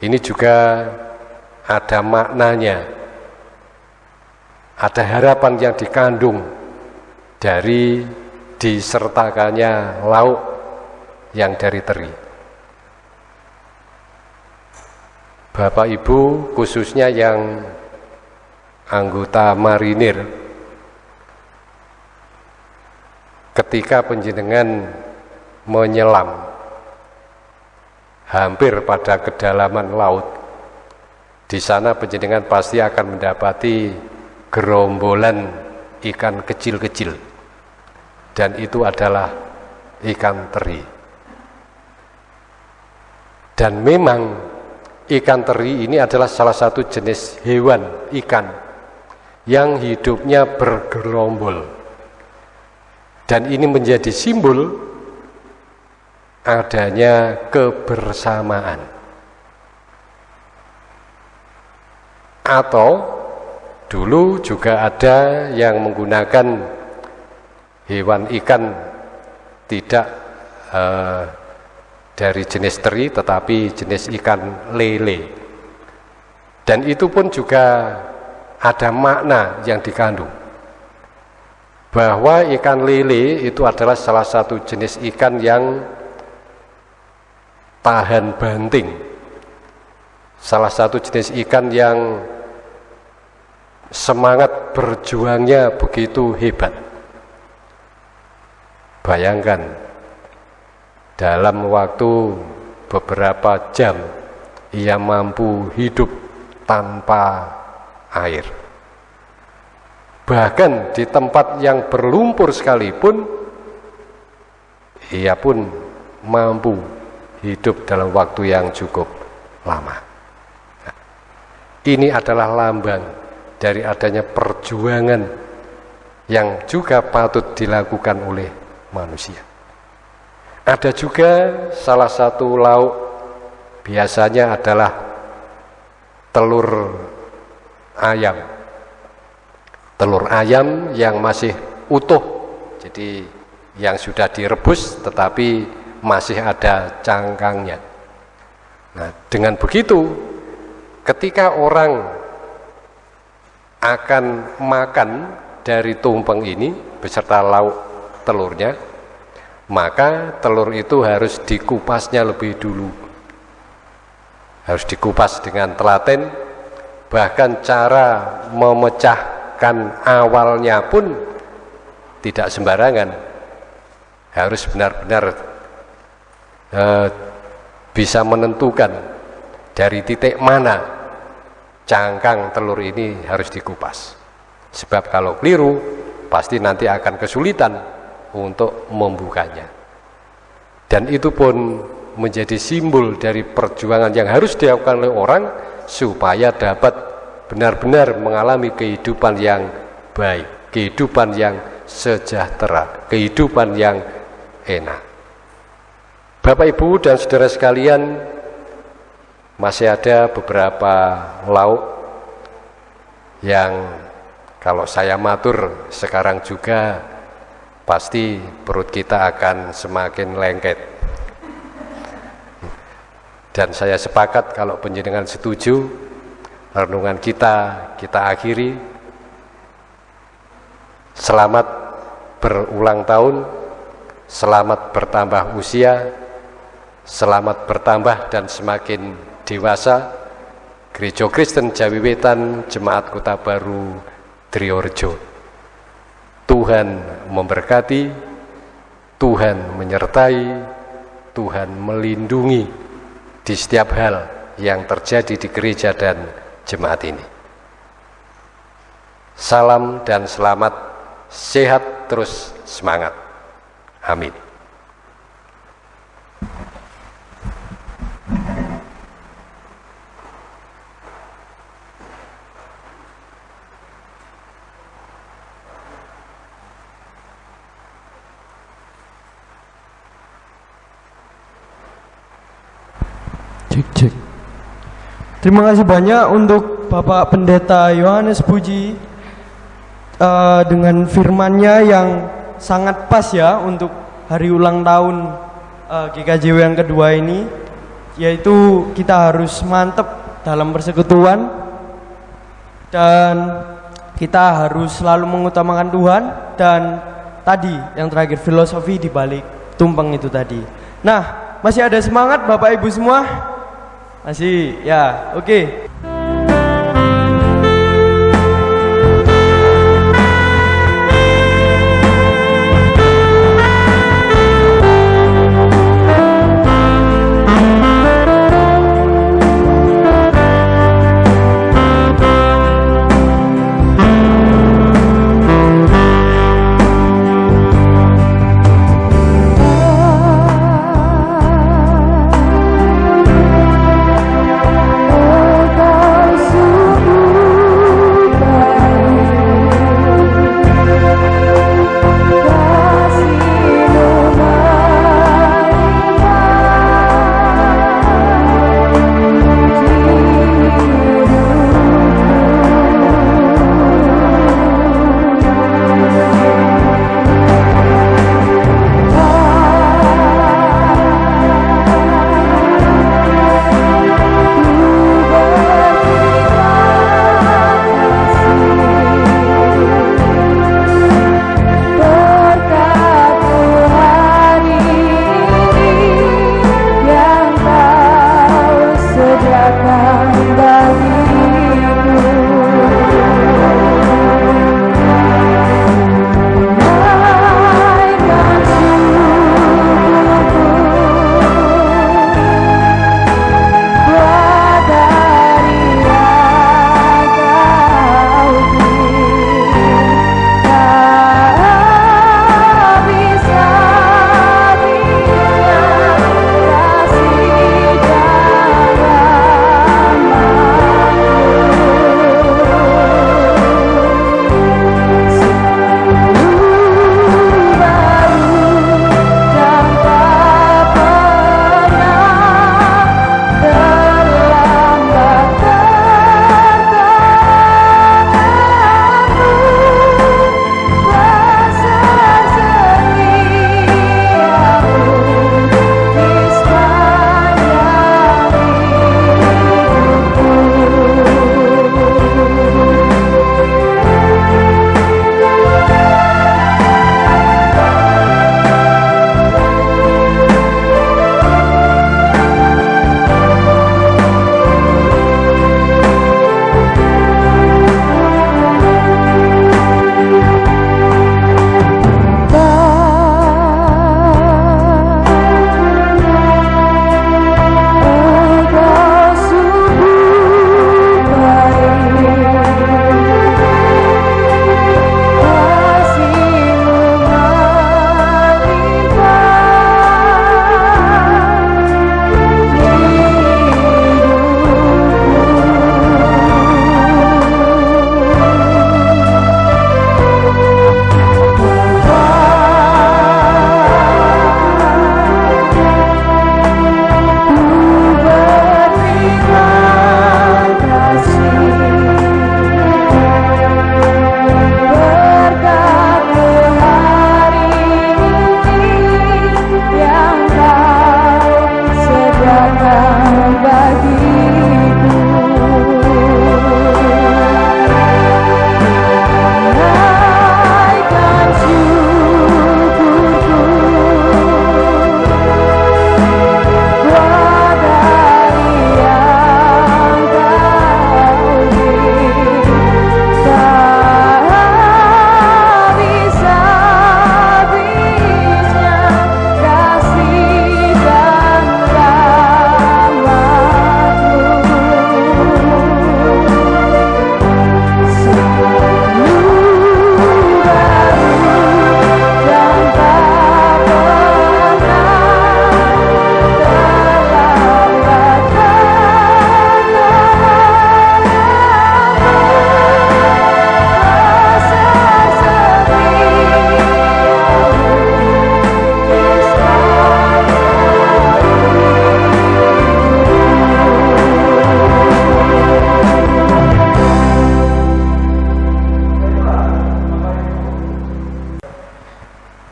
Ini juga ada maknanya. Ada harapan yang dikandung dari disertakannya lauk yang dari teri. Bapak Ibu khususnya yang anggota marinir ketika penjenengan menyelam hampir pada kedalaman laut di sana penjenengan pasti akan mendapati gerombolan ikan kecil-kecil dan itu adalah ikan teri dan memang ikan teri ini adalah salah satu jenis hewan ikan yang hidupnya bergerombol dan ini menjadi simbol adanya kebersamaan. Atau dulu juga ada yang menggunakan hewan ikan tidak uh, dari jenis teri tetapi jenis ikan lele. Dan itu pun juga ada makna yang dikandung bahwa ikan lele itu adalah salah satu jenis ikan yang tahan banting. Salah satu jenis ikan yang semangat berjuangnya begitu hebat. Bayangkan, dalam waktu beberapa jam ia mampu hidup tanpa air. Bahkan di tempat yang berlumpur sekalipun ia pun mampu hidup dalam waktu yang cukup lama. Nah, ini adalah lambang dari adanya perjuangan yang juga patut dilakukan oleh manusia ada juga salah satu lauk biasanya adalah telur ayam. Telur ayam yang masih utuh jadi yang sudah direbus tetapi masih ada cangkangnya. Nah dengan begitu ketika orang akan makan dari tumpeng ini beserta lauk telurnya maka telur itu harus dikupasnya lebih dulu. Harus dikupas dengan telaten bahkan cara memecah bahkan awalnya pun tidak sembarangan. Harus benar-benar uh, bisa menentukan dari titik mana cangkang telur ini harus dikupas. Sebab kalau keliru pasti nanti akan kesulitan untuk membukanya dan itu pun menjadi simbol dari perjuangan yang harus dilakukan oleh orang supaya dapat benar-benar mengalami kehidupan yang baik, kehidupan yang sejahtera, kehidupan yang enak. Bapak Ibu dan saudara sekalian, masih ada beberapa lauk yang kalau saya matur sekarang juga pasti perut kita akan semakin lengket. Dan saya sepakat kalau penjenengan setuju renungan kita kita akhiri. Selamat berulang tahun selamat bertambah usia selamat bertambah dan semakin dewasa. Gereja Kristen Jawi Wetan Jemaat Kota Baru Triorjo. Tuhan memberkati Tuhan menyertai Tuhan melindungi di setiap hal yang terjadi di gereja dan jemaat ini. Salam dan selamat, sehat terus semangat. Amin. Cek cek. Terima kasih banyak untuk Bapak Pendeta Yohanes Puji eh, dengan firmannya yang sangat pas ya untuk hari ulang tahun eh, GKJW yang kedua ini yaitu kita harus mantep dalam persekutuan dan kita harus selalu mengutamakan Tuhan dan tadi yang terakhir filosofi di balik tumpeng itu tadi. Nah, masih ada semangat Bapak Ibu semua? Masih, ya, oke. Oh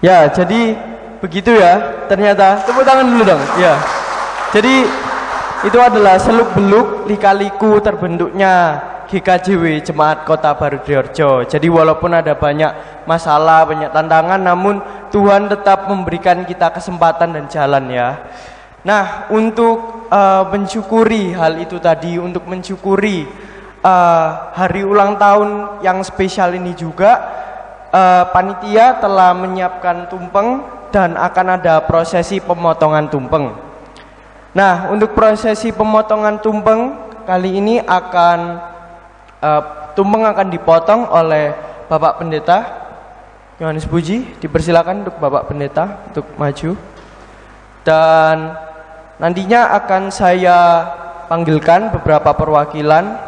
Ya, jadi begitu ya. Ternyata tepuk tangan dulu dong. Ya. Jadi itu adalah seluk-beluk lika-liku terbentuknya GKJW Jemaat Kota Baru Diorjo. Jadi walaupun ada banyak masalah, banyak tantangan namun Tuhan tetap memberikan kita kesempatan dan jalan ya. Nah, untuk uh, mensyukuri hal itu tadi, untuk mensyukuri uh, hari ulang tahun yang spesial ini juga uh, panitia telah menyiapkan tumpeng dan akan ada prosesi pemotongan tumpeng. Nah, untuk prosesi pemotongan tumpeng kali ini akan uh, tumpeng akan dipotong oleh Bapak Pendeta Yohanes Puji. Dipersilakan untuk Bapak Pendeta untuk maju. Dan Nantinya akan saya panggilkan beberapa perwakilan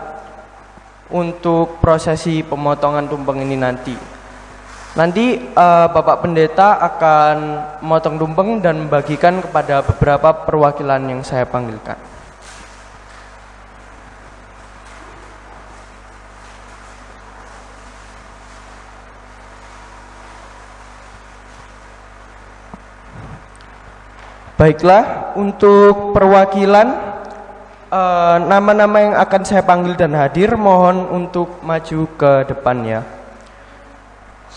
untuk prosesi pemotongan tumpeng ini nanti. Nanti uh, Bapak Pendeta akan memotong tumpeng dan membagikan kepada beberapa perwakilan yang saya panggilkan. Baiklah, untuk perwakilan eh, nama-nama uh, yang akan saya panggil dan hadir mohon untuk maju ke depan ya.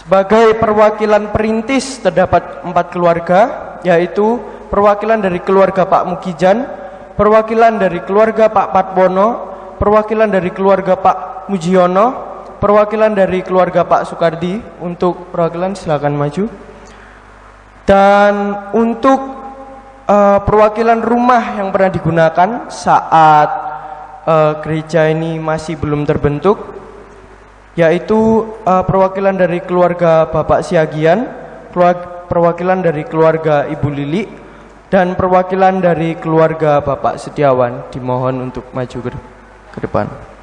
Sebagai perwakilan perintis terdapat empat keluarga, yaitu perwakilan dari keluarga Pak Mukijan, perwakilan dari keluarga Pak Patbono, perwakilan dari keluarga Pak Mujiono, perwakilan dari keluarga Pak Sukardi. Untuk perwakilan silakan maju. Dan untuk uh, perwakilan rumah yang pernah digunakan saat uh, gereja ini masih belum terbentuk yaitu uh, perwakilan dari keluarga Bapak Siagian, perwakilan dari keluarga Ibu Lili dan perwakilan dari keluarga Bapak Setiawan dimohon untuk maju ke, ke depan.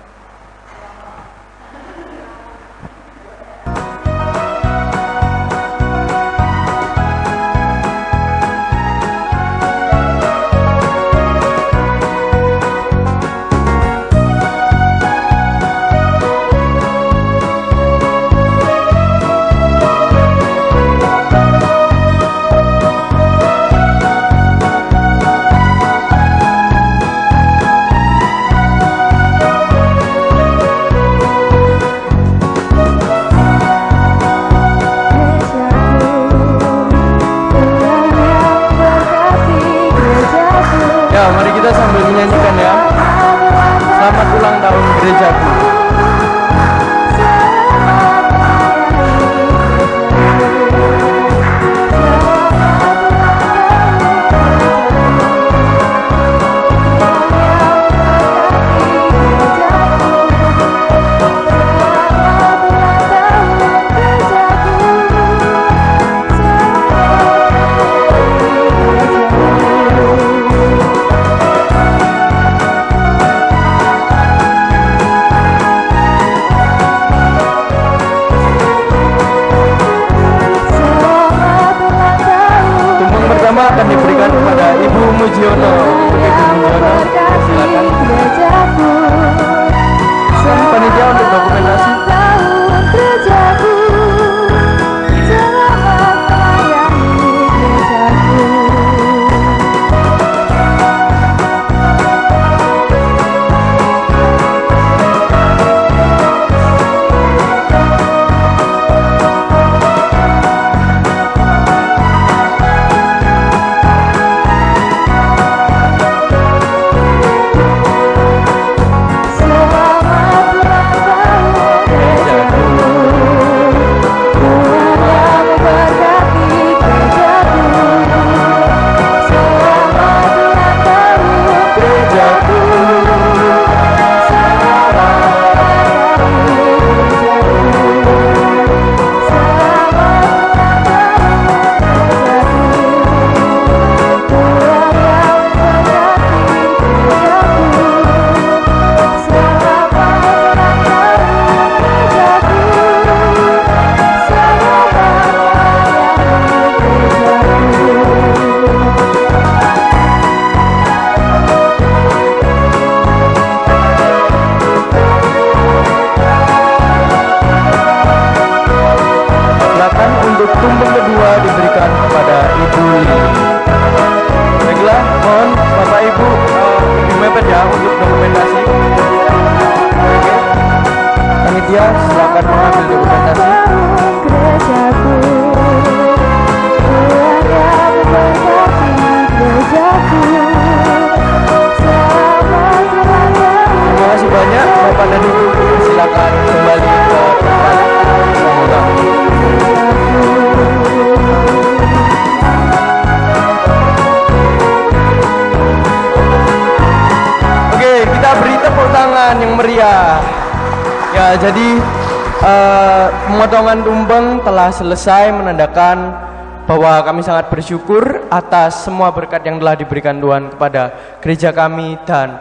Selesai menandakan bahwa kami sangat bersyukur atas semua berkat yang telah diberikan Tuhan kepada gereja kami dan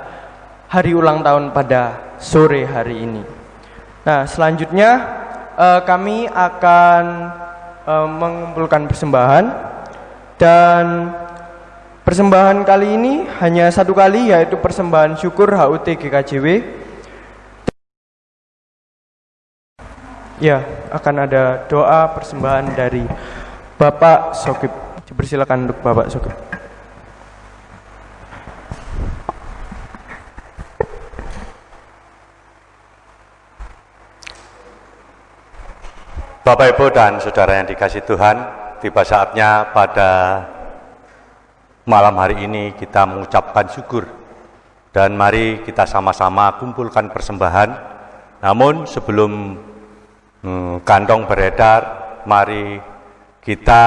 hari ulang tahun pada sore hari ini. Nah, selanjutnya eh, kami akan eh, mengumpulkan persembahan dan persembahan kali ini hanya satu kali yaitu persembahan syukur HUT GKJW. Ya, akan ada doa persembahan dari Bapak Sokip. Dipersilakan untuk Bapak Sokip. Bapak Ibu dan Saudara yang dikasih Tuhan, tiba saatnya pada malam hari ini kita mengucapkan syukur dan mari kita sama-sama kumpulkan persembahan. Namun sebelum hmm, kantong beredar, mari kita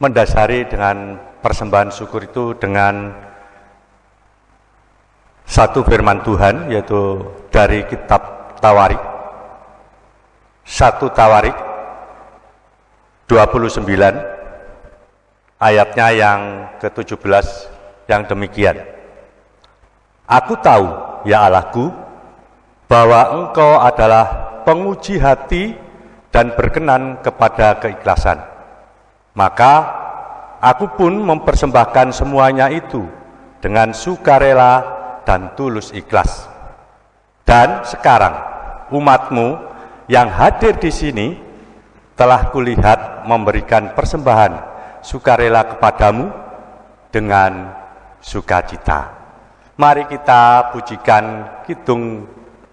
mendasari dengan persembahan syukur itu dengan satu firman Tuhan yaitu dari kitab Tawarik satu Tawarik 29 ayatnya yang ke-17 yang demikian. Aku tahu, ya Allahku, bahwa Engkau adalah penguji hati dan berkenan kepada keikhlasan. Maka aku pun mempersembahkan semuanya itu dengan sukarela dan tulus ikhlas. Dan sekarang umatmu yang hadir di sini telah kulihat memberikan persembahan sukarela kepadamu dengan sukacita. Mari kita pujikan Kidung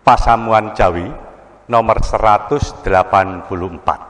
Pasamuan Jawi nomor 184.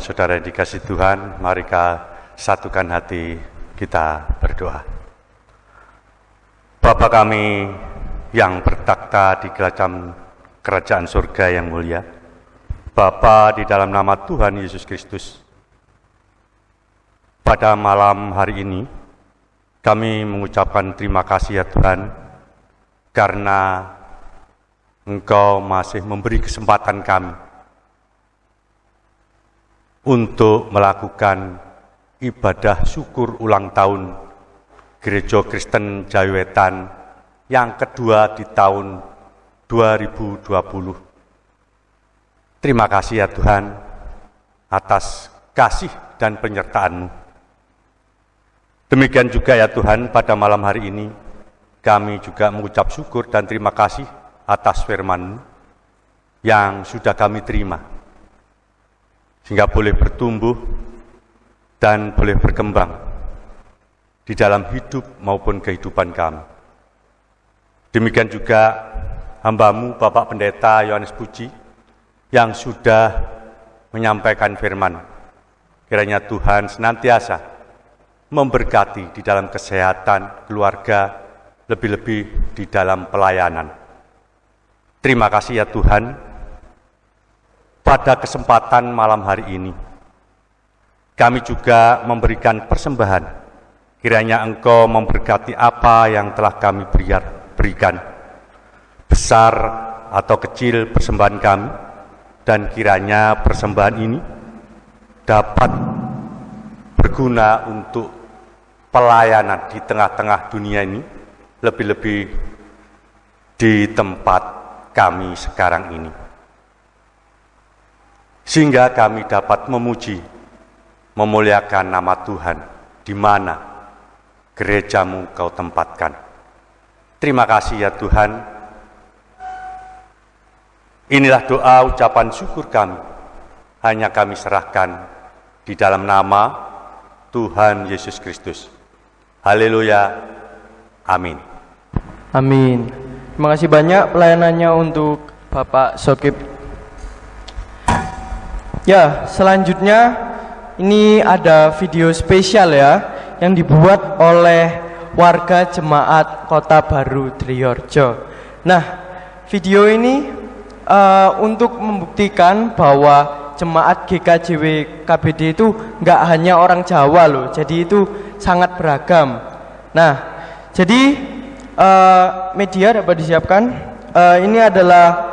Saudara yang dikasih Tuhan, mari kita satukan hati kita berdoa. Bapa kami yang bertakhta di kerajaan, kerajaan surga yang mulia, Bapa di dalam nama Tuhan Yesus Kristus, pada malam hari ini kami mengucapkan terima kasih ya Tuhan, karena Engkau masih memberi kesempatan kami untuk melakukan ibadah syukur ulang tahun Gereja Kristen Jawetan yang kedua di tahun 2020. Terima kasih ya Tuhan atas kasih dan penyertaan-Mu. Demikian juga ya Tuhan pada malam hari ini kami juga mengucap syukur dan terima kasih atas firman yang sudah kami terima sehingga boleh bertumbuh dan boleh berkembang di dalam hidup maupun kehidupan kami. Demikian juga hambamu Bapak Pendeta Yohanes Puji yang sudah menyampaikan firman. Kiranya Tuhan senantiasa memberkati di dalam kesehatan keluarga, lebih-lebih di dalam pelayanan. Terima kasih ya Tuhan pada kesempatan malam hari ini. Kami juga memberikan persembahan, kiranya Engkau memberkati apa yang telah kami berikan, besar atau kecil persembahan kami, dan kiranya persembahan ini dapat berguna untuk pelayanan di tengah-tengah dunia ini, lebih-lebih di tempat kami sekarang ini sehingga kami dapat memuji, memuliakan nama Tuhan di mana gerejamu kau tempatkan. Terima kasih ya Tuhan. Inilah doa ucapan syukur kami. Hanya kami serahkan di dalam nama Tuhan Yesus Kristus. Haleluya. Amin. Amin. Terima kasih banyak pelayanannya untuk Bapak Sokip Ya, selanjutnya ini ada video spesial ya yang dibuat oleh warga jemaat Kota Baru Triorjo. Nah, video ini uh, untuk membuktikan bahwa jemaat GKJW KBD itu nggak hanya orang Jawa loh, jadi itu sangat beragam. Nah, jadi uh, media dapat disiapkan. Uh, ini adalah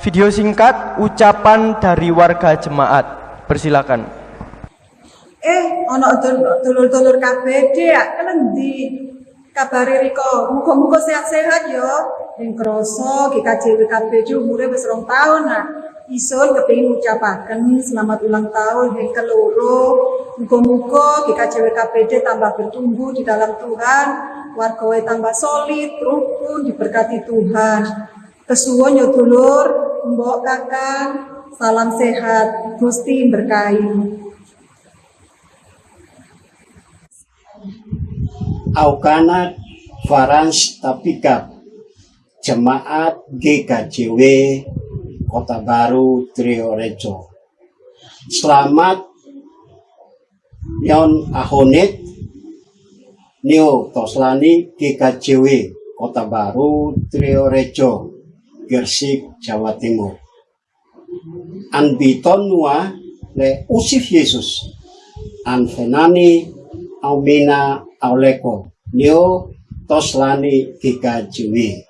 video singkat ucapan dari warga jemaat. Persilakan. Eh, ono dulur-dulur KBD ya, kelendi kabari Riko, muka-muka sehat-sehat yo. Yang kroso GKJW KBD umurnya wis rong tahun nah. Isun kepingin ucapaken selamat ulang tahun yang keloro. Muka-muka GKJW KBD tambah bertumbuh di dalam Tuhan, warga tambah solid, rukun, diberkati Tuhan. Kesuwun yo dulur, mbok kakang, salam sehat, Gusti berkahi. Aukana Farans Tapika Jemaat GKJW Kota Baru Triorejo Selamat Nyon Ahonit Nio Toslani GKJW Kota Baru Triorejo Gersik, Jawa Timur. Anbiton nua le usif Yesus. Anfenani aumina auleko. Nio toslani kika jiwi.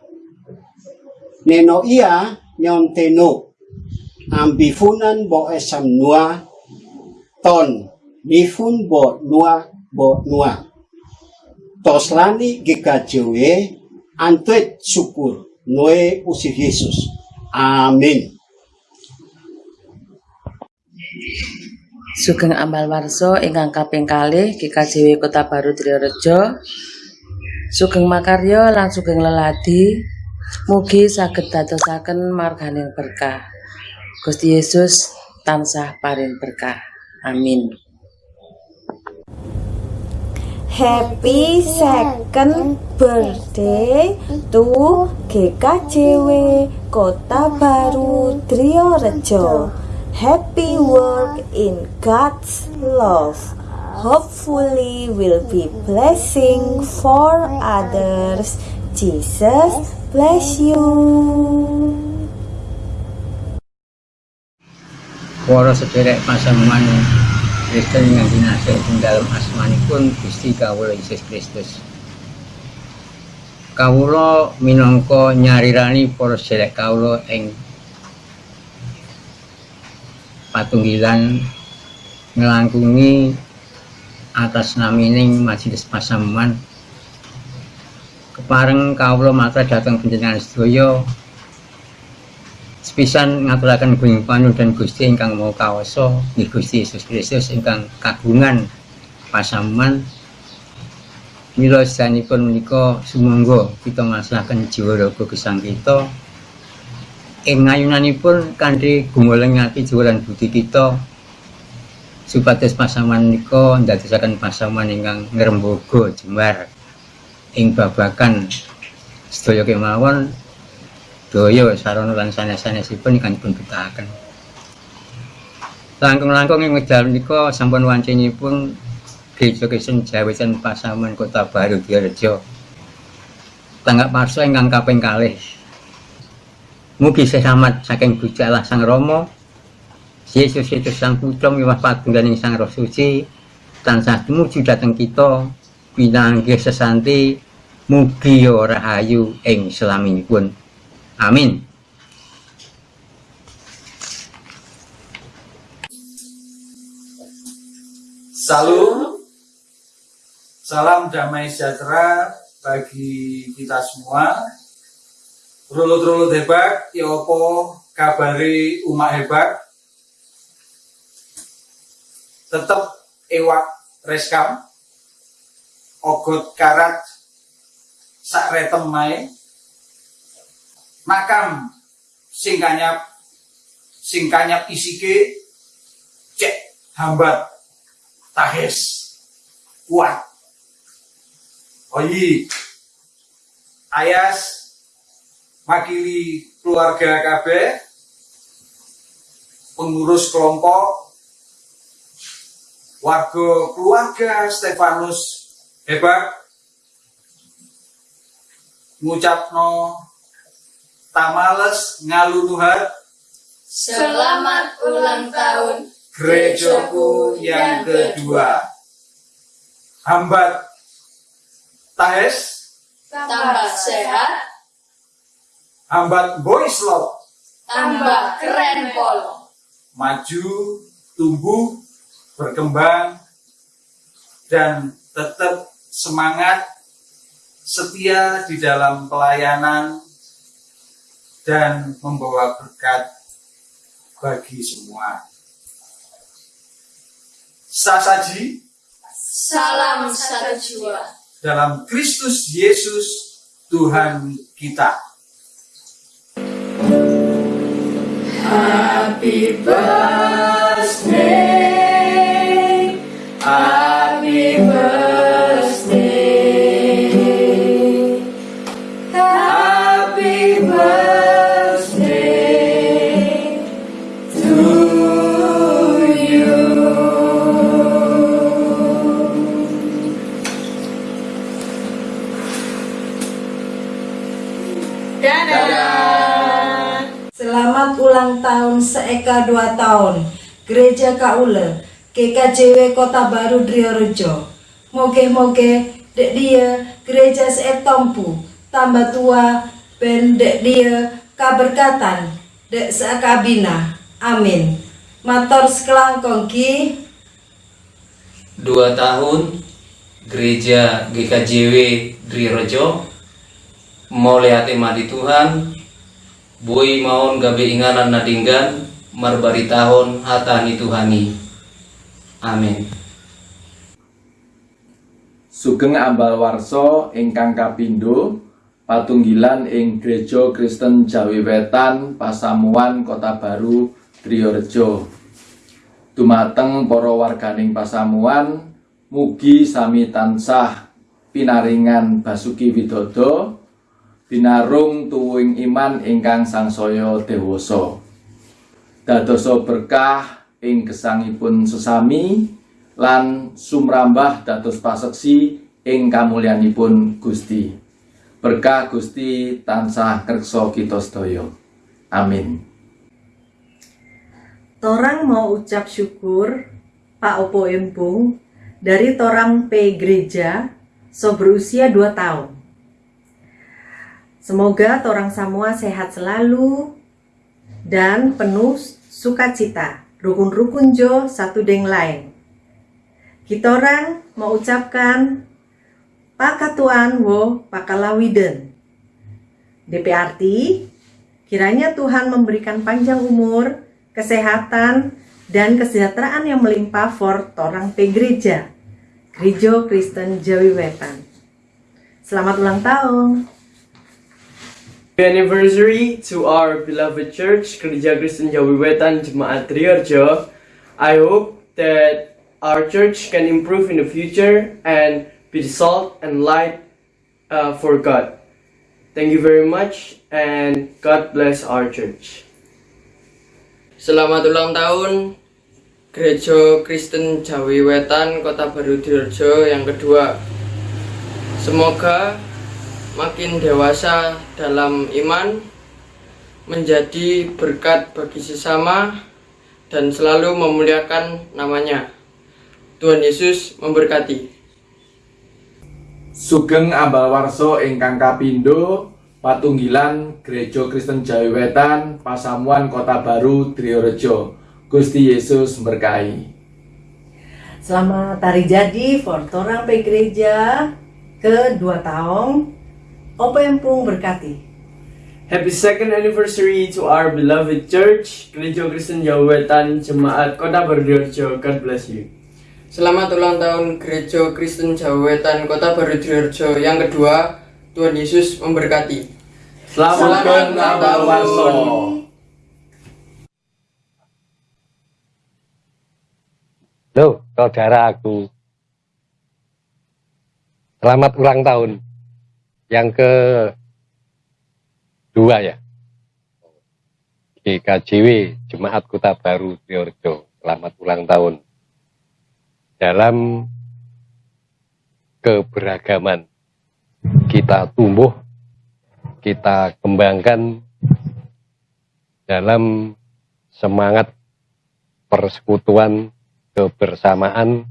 Neno ia nyon teno. Ambifunan bo esam nua ton. Nifun bo nua bo nua. Toslani kika jiwi. Antuet syukur Noe usif Yesus. Amin. Sugeng amal warso ingkang kaping kalih GKJW Kota Baru Triyorejo. Sugeng makarya lan sugeng leladi mugi saged dadosaken marganing berkah. Gusti Yesus tansah paring berkah. Amin. Happy second birthday to GKJW Kota Baru Triorejo. happy work in God's love. Hopefully will be blessing for others. Jesus bless you. para sederek pasamuan Kristen yang dinasih ing dalam asmanipun Gusti Kawula Yesus Kristus. Kawula minangka nyarirani para sederek kawula ing patunggilan ngelangkungi atas namining majelis pasamuan kepareng kawula matur dhateng panjenengan sedaya sepisan ngaturaken gunging panudan Gusti ingkang mau kawasa nggih Gusti Yesus Kristus ingkang kagungan pasamuan mila sedanipun menika sumangga kita maslahaken jiwa raga gesang kita. Ing ngayunanipun kanthi gumoleng ati jiwa lan budi kita supados pasamuan menika ndadosaken pasamuan ingkang ngremboga jembar ing babagan sedaya daya sarana lan sanes-sanesipun ingkang dipun betahaken. Langkung-langkung ing wekdal menika sampun wancinipun Gereja Kristen Jawitan Pasaman Kota Baru Direjo. Tanggap parsa ingkang kaping kalih. Mugi selamat saking Gusti Allah Sang Rama. Yesus Kristus Sang Putra miwah patunggaling Sang Roh Suci tansah tumuju dhateng kita pinanggih sesanti mugi rahayu ing selaminipun. Amin. Salam, salam damai sejahtera bagi kita semua. Rolo-rolo hebat, ya opo kabari umat hebat. Tetap ewak reskam, ogot karat, sak retem mae, makam. Singkanyap singkanyap isike cek hambat tahes. Kuat. Oyi ayas. Makili keluarga KB pengurus kelompok. Warga keluarga Stefanus. Hebat. Ngucapno tamales ngaluluhat Selamat ulang tahun gerejaku yang kedua. Hambat. Tahes. Tambah sehat. Hambat boys love. Tambah keren pol. Maju tumbuh berkembang dan tetap semangat setia di dalam pelayanan dan membawa berkat bagi semua. Sasaji Salam satu jiwa dalam Kristus Yesus Tuhan kita. Happy birthday tahun seeka 2 tahun. Gereja Kaule GKJW Kota Baru Driorejo. Moge-moge dek dia gereja seep tompu. Tambah tua ben dek dia kaberkatan. Dek seakabina. Amin. Mator sekelangkong ki dua tahun gereja GKJW Drirejo mulai hati mati Tuhan Bui maun gabe inganan nadinggan marbari tahun hatani Tuhani. Amin. Sugeng ambal warso ingkang kapindo patunggilan ing Gereja Kristen Jawi Wetan Pasamuan Kota Baru Triorejo dumateng para warganing Pasamuan mugi sami tansah pinaringan Basuki Widodo binarung tuwing iman ingkang sangsaya dewasa dadoso berkah ing gesangipun sesami lan sumrambah dados paseksi ing kamulyanipun Gusti. Berkah Gusti tansah kersa kita sedaya. Amin. Torang mau ucap syukur Pak Opo Empung dari Torang P Gereja so berusia 2 tahun. Semoga Torang semua sehat selalu dan penuh sukacita. Rukun-rukun jo satu deng lain. Kita orang mau ucapkan Pakatuan wo pakalawiden. DPRT, kiranya Tuhan memberikan panjang umur, kesehatan, dan kesejahteraan yang melimpah for orang pe gereja. Gereja Kristen Jawi Wetan. Selamat ulang tahun. Happy anniversary to our beloved church, Gereja Kristen Jawi Wetan Jemaat Triarjo. I hope that our church can improve in the future and be the salt and light uh, for God. Thank you very much and God bless our church. Selamat ulang tahun Gereja Kristen Jawi Wetan Kota Baru Dirjo yang kedua. Semoga makin dewasa dalam iman, menjadi berkat bagi sesama, dan selalu memuliakan namanya. Tuhan Yesus memberkati. Sugeng ambal warso ingkang kapindo patunggilan Gereja Kristen Jawi Wetan Pasamuan Kota Baru Triorejo Gusti Yesus berkahi Selamat hari jadi for Torang Pe Gereja ke 2 tahun. Opo Empung berkati. Happy second anniversary to our beloved church, Gereja Kristen Jawa Wetan Jemaat Kota Baru Dirjo. God bless you. Selamat ulang tahun Gereja Kristen Jawa Wetan Kota Baru Dirjo yang kedua. Tuhan Yesus memberkati. Selamat ulang tahun. Loh, saudara aku. Selamat ulang tahun. Yang ke dua ya. GKJW Jemaat Kota Baru Triorjo. Selamat ulang tahun. Dalam keberagaman kita tumbuh, kita kembangkan dalam semangat persekutuan kebersamaan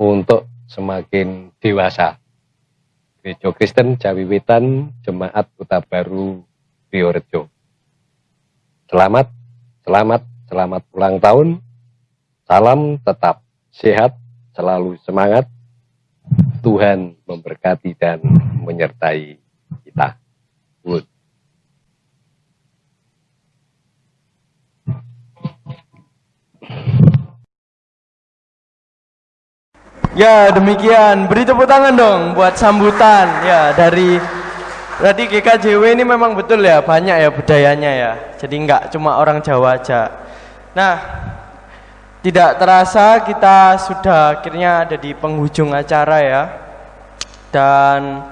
untuk semakin dewasa. Gereja Kristen Jawi Wetan Jemaat Kota Baru Riorejo. Selamat, selamat, selamat ulang tahun. Salam tetap sehat, selalu semangat. Tuhan memberkati dan menyertai Ya demikian, beri tepuk tangan dong buat sambutan ya dari Berarti GKJW ini memang betul ya banyak ya budayanya ya. Jadi nggak cuma orang Jawa aja. Nah, tidak terasa kita sudah akhirnya ada di penghujung acara ya. Dan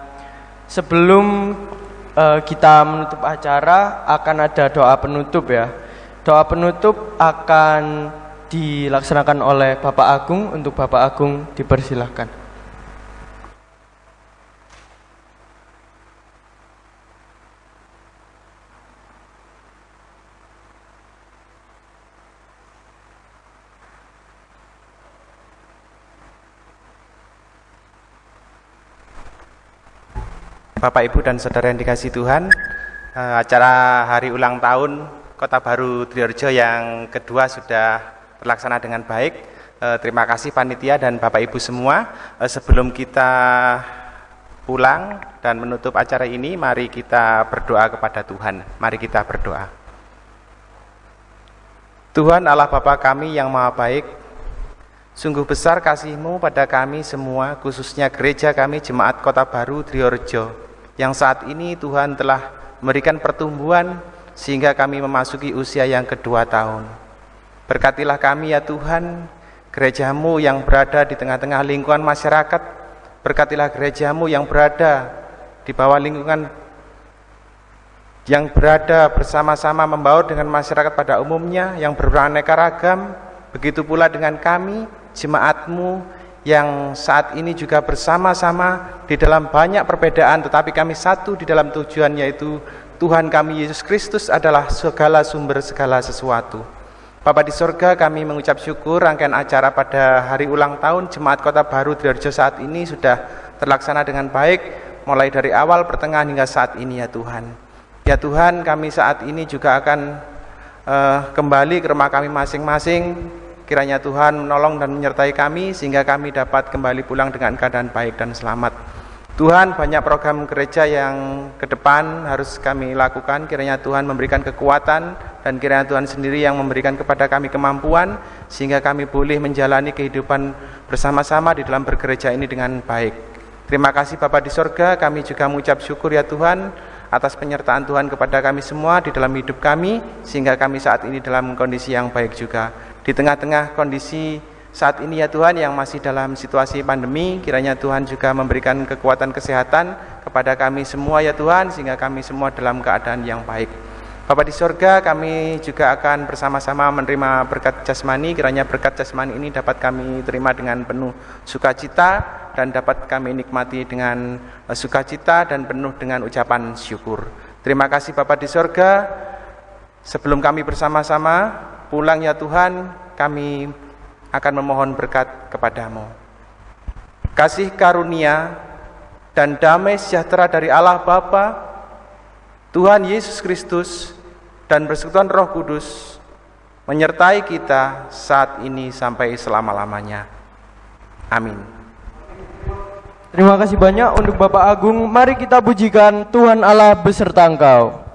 sebelum uh, kita menutup acara akan ada doa penutup ya. Doa penutup akan dilaksanakan oleh Bapak Agung untuk Bapak Agung dipersilahkan. Bapak Ibu dan Saudara yang dikasih Tuhan eh, Acara hari ulang tahun Kota Baru Triorjo yang kedua sudah terlaksana dengan baik. Eh, Terima kasih Panitia dan Bapak Ibu semua. Eh, Sebelum kita pulang dan menutup acara ini Mari kita berdoa kepada Tuhan. Mari kita berdoa. Tuhan Allah Bapa kami yang maha baik Sungguh besar kasihmu pada kami semua, khususnya gereja kami Jemaat Kota Baru Triorjo yang saat ini Tuhan telah memberikan pertumbuhan sehingga kami memasuki usia yang kedua tahun. Berkatilah kami ya Tuhan, gerejamu yang berada di tengah-tengah lingkungan masyarakat, berkatilah gerejamu yang berada di bawah lingkungan yang berada bersama-sama membaur dengan masyarakat pada umumnya yang beraneka ragam. Begitu pula dengan kami jemaatmu yang saat ini juga bersama-sama di dalam banyak perbedaan tetapi kami satu di dalam tujuan yaitu Tuhan kami Yesus Kristus adalah segala sumber segala sesuatu Bapak di sorga kami mengucap syukur rangkaian acara pada hari ulang tahun Jemaat Kota Baru Triarjo saat ini sudah terlaksana dengan baik mulai dari awal pertengahan hingga saat ini ya Tuhan. Ya Tuhan kami saat ini juga akan uh, kembali ke rumah kami masing-masing kiranya Tuhan menolong dan menyertai kami sehingga kami dapat kembali pulang dengan keadaan baik dan selamat. Tuhan banyak program gereja yang ke depan harus kami lakukan. Kiranya Tuhan memberikan kekuatan dan kiranya Tuhan sendiri yang memberikan kepada kami kemampuan sehingga kami boleh menjalani kehidupan bersama-sama di dalam bergereja ini dengan baik. Terima kasih Bapak di sorga. Kami juga mengucap syukur ya Tuhan atas penyertaan Tuhan kepada kami semua di dalam hidup kami sehingga kami saat ini dalam kondisi yang baik juga. Di tengah-tengah kondisi saat ini ya Tuhan yang masih dalam situasi pandemi kiranya Tuhan juga memberikan kekuatan kesehatan kepada kami semua ya Tuhan sehingga kami semua dalam keadaan yang baik. Bapak di sorga kami juga akan bersama-sama menerima berkat jasmani. Kiranya berkat jasmani ini dapat kami terima dengan penuh sukacita dan dapat kami nikmati dengan eh, sukacita dan penuh dengan ucapan syukur. Terima kasih Bapak di sorga sebelum kami bersama-sama pulang ya Tuhan kami akan memohon berkat kepadamu. Kasih karunia dan damai sejahtera dari Allah Bapa, Tuhan Yesus Kristus, dan persekutuan Roh Kudus menyertai kita saat ini sampai selama-lamanya. Amin. Terima kasih banyak untuk Bapak Agung. Mari kita pujikan Tuhan Allah beserta engkau.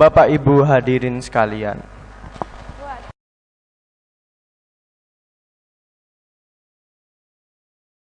Bapak Ibu hadirin sekalian.